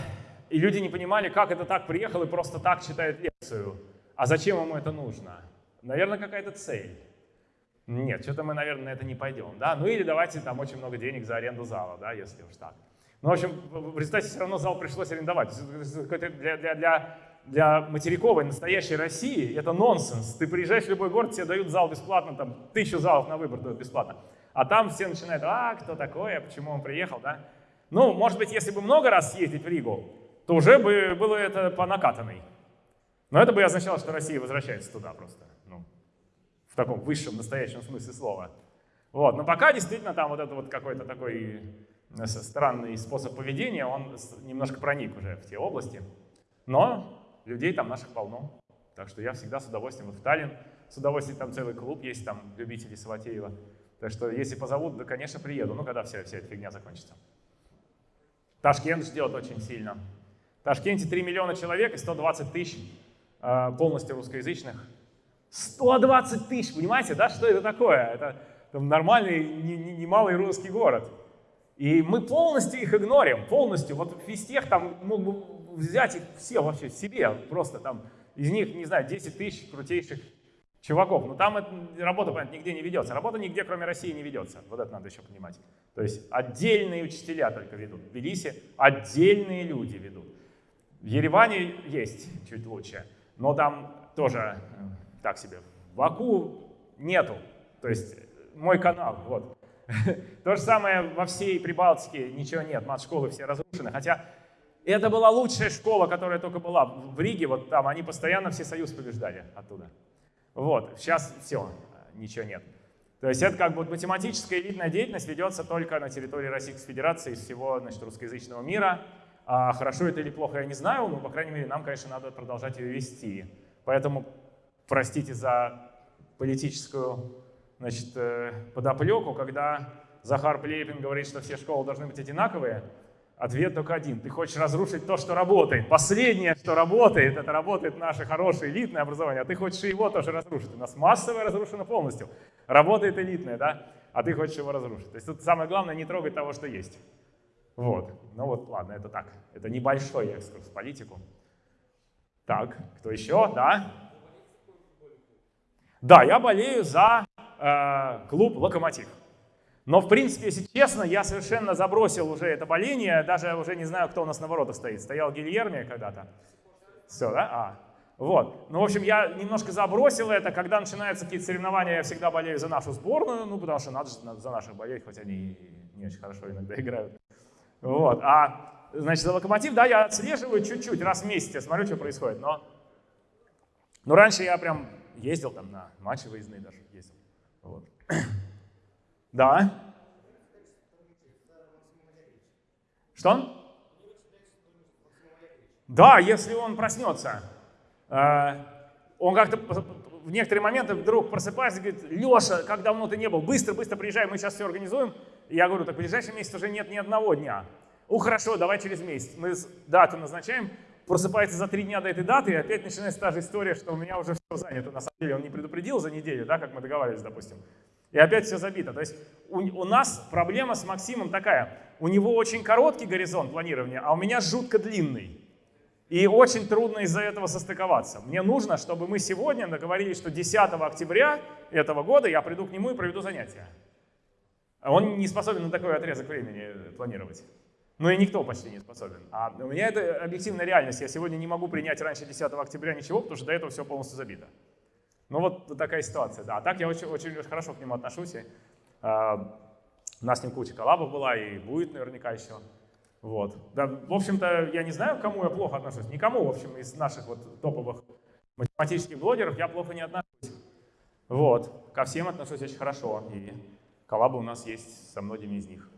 и люди не понимали, как это так приехал и просто так читает лекцию. А зачем ему это нужно? Наверное, какая-то цель. Нет, что-то мы, наверное, на это не пойдем. Да? Ну или давайте там очень много денег за аренду зала, да, если уж так. Ну, в общем, в результате все равно зал пришлось арендовать. Для, для, для, для материковой настоящей России это нонсенс. Ты приезжаешь в любой город, тебе дают зал бесплатно, там тысячу залов на выбор дают бесплатно. А там все начинают, а, кто такой, а почему он приехал, да? Ну, может быть, если бы много раз съездить в Ригу, то уже бы было это по накатанной. Но это бы означало, что Россия возвращается туда просто. Ну, в таком высшем, настоящем смысле слова. Вот. Но пока действительно там вот это вот какой-то такой э, странный способ поведения, он немножко проник уже в те области. Но людей там наших полно. Так что я всегда с удовольствием, вот в Таллин, с удовольствием там целый клуб есть, там любители Саватеева. Так что если позовут, да, конечно, приеду, ну, когда вся, вся эта фигня закончится. Ташкент ждет очень сильно. Ташкенте 3 миллиона человек и 120 тысяч э, полностью русскоязычных. 120 тысяч, понимаете, да, что это такое? Это там, нормальный, немалый не, не русский город. И мы полностью их игнорим, полностью. Вот весь тех там мог бы взять их все вообще себе, просто там из них, не знаю, 10 тысяч крутейших чуваков. Но там это, работа, понятно, нигде не ведется. Работа нигде, кроме России, не ведется. Вот это надо еще понимать. То есть отдельные учителя только ведут. В Тбилиси отдельные люди ведут. В Ереване есть чуть лучше, но там тоже э, так себе. В Баку нету. То есть мой канал, вот. То же самое во всей Прибалтике ничего нет, мат-школы все разрушены. Хотя это была лучшая школа, которая только была в Риге, вот там они постоянно все союз побеждали оттуда. Вот, сейчас все, ничего нет. То есть это как бы математическая элитная деятельность ведется только на территории Российской Федерации из всего значит, русскоязычного мира. А хорошо это или плохо, я не знаю, но, по крайней мере, нам, конечно, надо продолжать ее вести. Поэтому, простите за политическую значит, э, подоплеку, когда Захар Плепин говорит, что все школы должны быть одинаковые, ответ только один. Ты хочешь разрушить то, что работает. Последнее, что работает, это работает наше хорошее элитное образование, а ты хочешь его тоже разрушить. У нас массовое разрушено полностью. Работает элитное, да? А ты хочешь его разрушить. То есть тут самое главное не трогать того, что есть. Вот. Ну вот, ладно, это так. Это небольшой экскурс в политику. Так, кто еще? Да? Да, я болею за э, клуб «Локомотив». Но, в принципе, если честно, я совершенно забросил уже это боление, даже уже не знаю, кто у нас на воротах стоит. Стоял Гильерми когда-то. Все, да? А, вот. Ну, в общем, я немножко забросил это. Когда начинаются какие-то соревнования, я всегда болею за нашу сборную, ну, потому что надо за наших болеть, хоть они не очень хорошо иногда играют. Вот. А, значит, за локомотив, да, я отслеживаю чуть-чуть, раз в месяц, я смотрю, что происходит. Но, но раньше я прям ездил там на матчи выездные даже ездил. Вот. Да. Что? Да, если он проснется. Э, он как-то в некоторые моменты вдруг просыпается и говорит, Леша, как давно ты не был, быстро, быстро приезжай, мы сейчас все организуем. Я говорю, так в ближайший месяц уже нет ни одного дня. Ну хорошо, давай через месяц. Мы дату назначаем, просыпается за три дня до этой даты, и опять начинается та же история, что у меня уже все занято. На самом деле он не предупредил за неделю, да, как мы договаривались, допустим. И опять все забито. То есть у, у нас проблема с Максимом такая. У него очень короткий горизонт планирования, а у меня жутко длинный. И очень трудно из-за этого состыковаться. Мне нужно, чтобы мы сегодня договорились, что 10 октября этого года я приду к нему и проведу занятия. А он не способен на такой отрезок времени планировать. Ну и никто почти не способен. А у меня это объективная реальность. Я сегодня не могу принять раньше 10 октября ничего, потому что до этого все полностью забито. Ну вот такая ситуация, да. А так я очень, очень, хорошо к нему отношусь. И, э, у нас с ним куча коллабов была и будет наверняка еще. Вот. Да, в общем-то, я не знаю, к кому я плохо отношусь. Никому, в общем, из наших вот топовых математических блогеров я плохо не отношусь. Вот. Ко всем отношусь очень хорошо. И коллабы у нас есть со многими из них.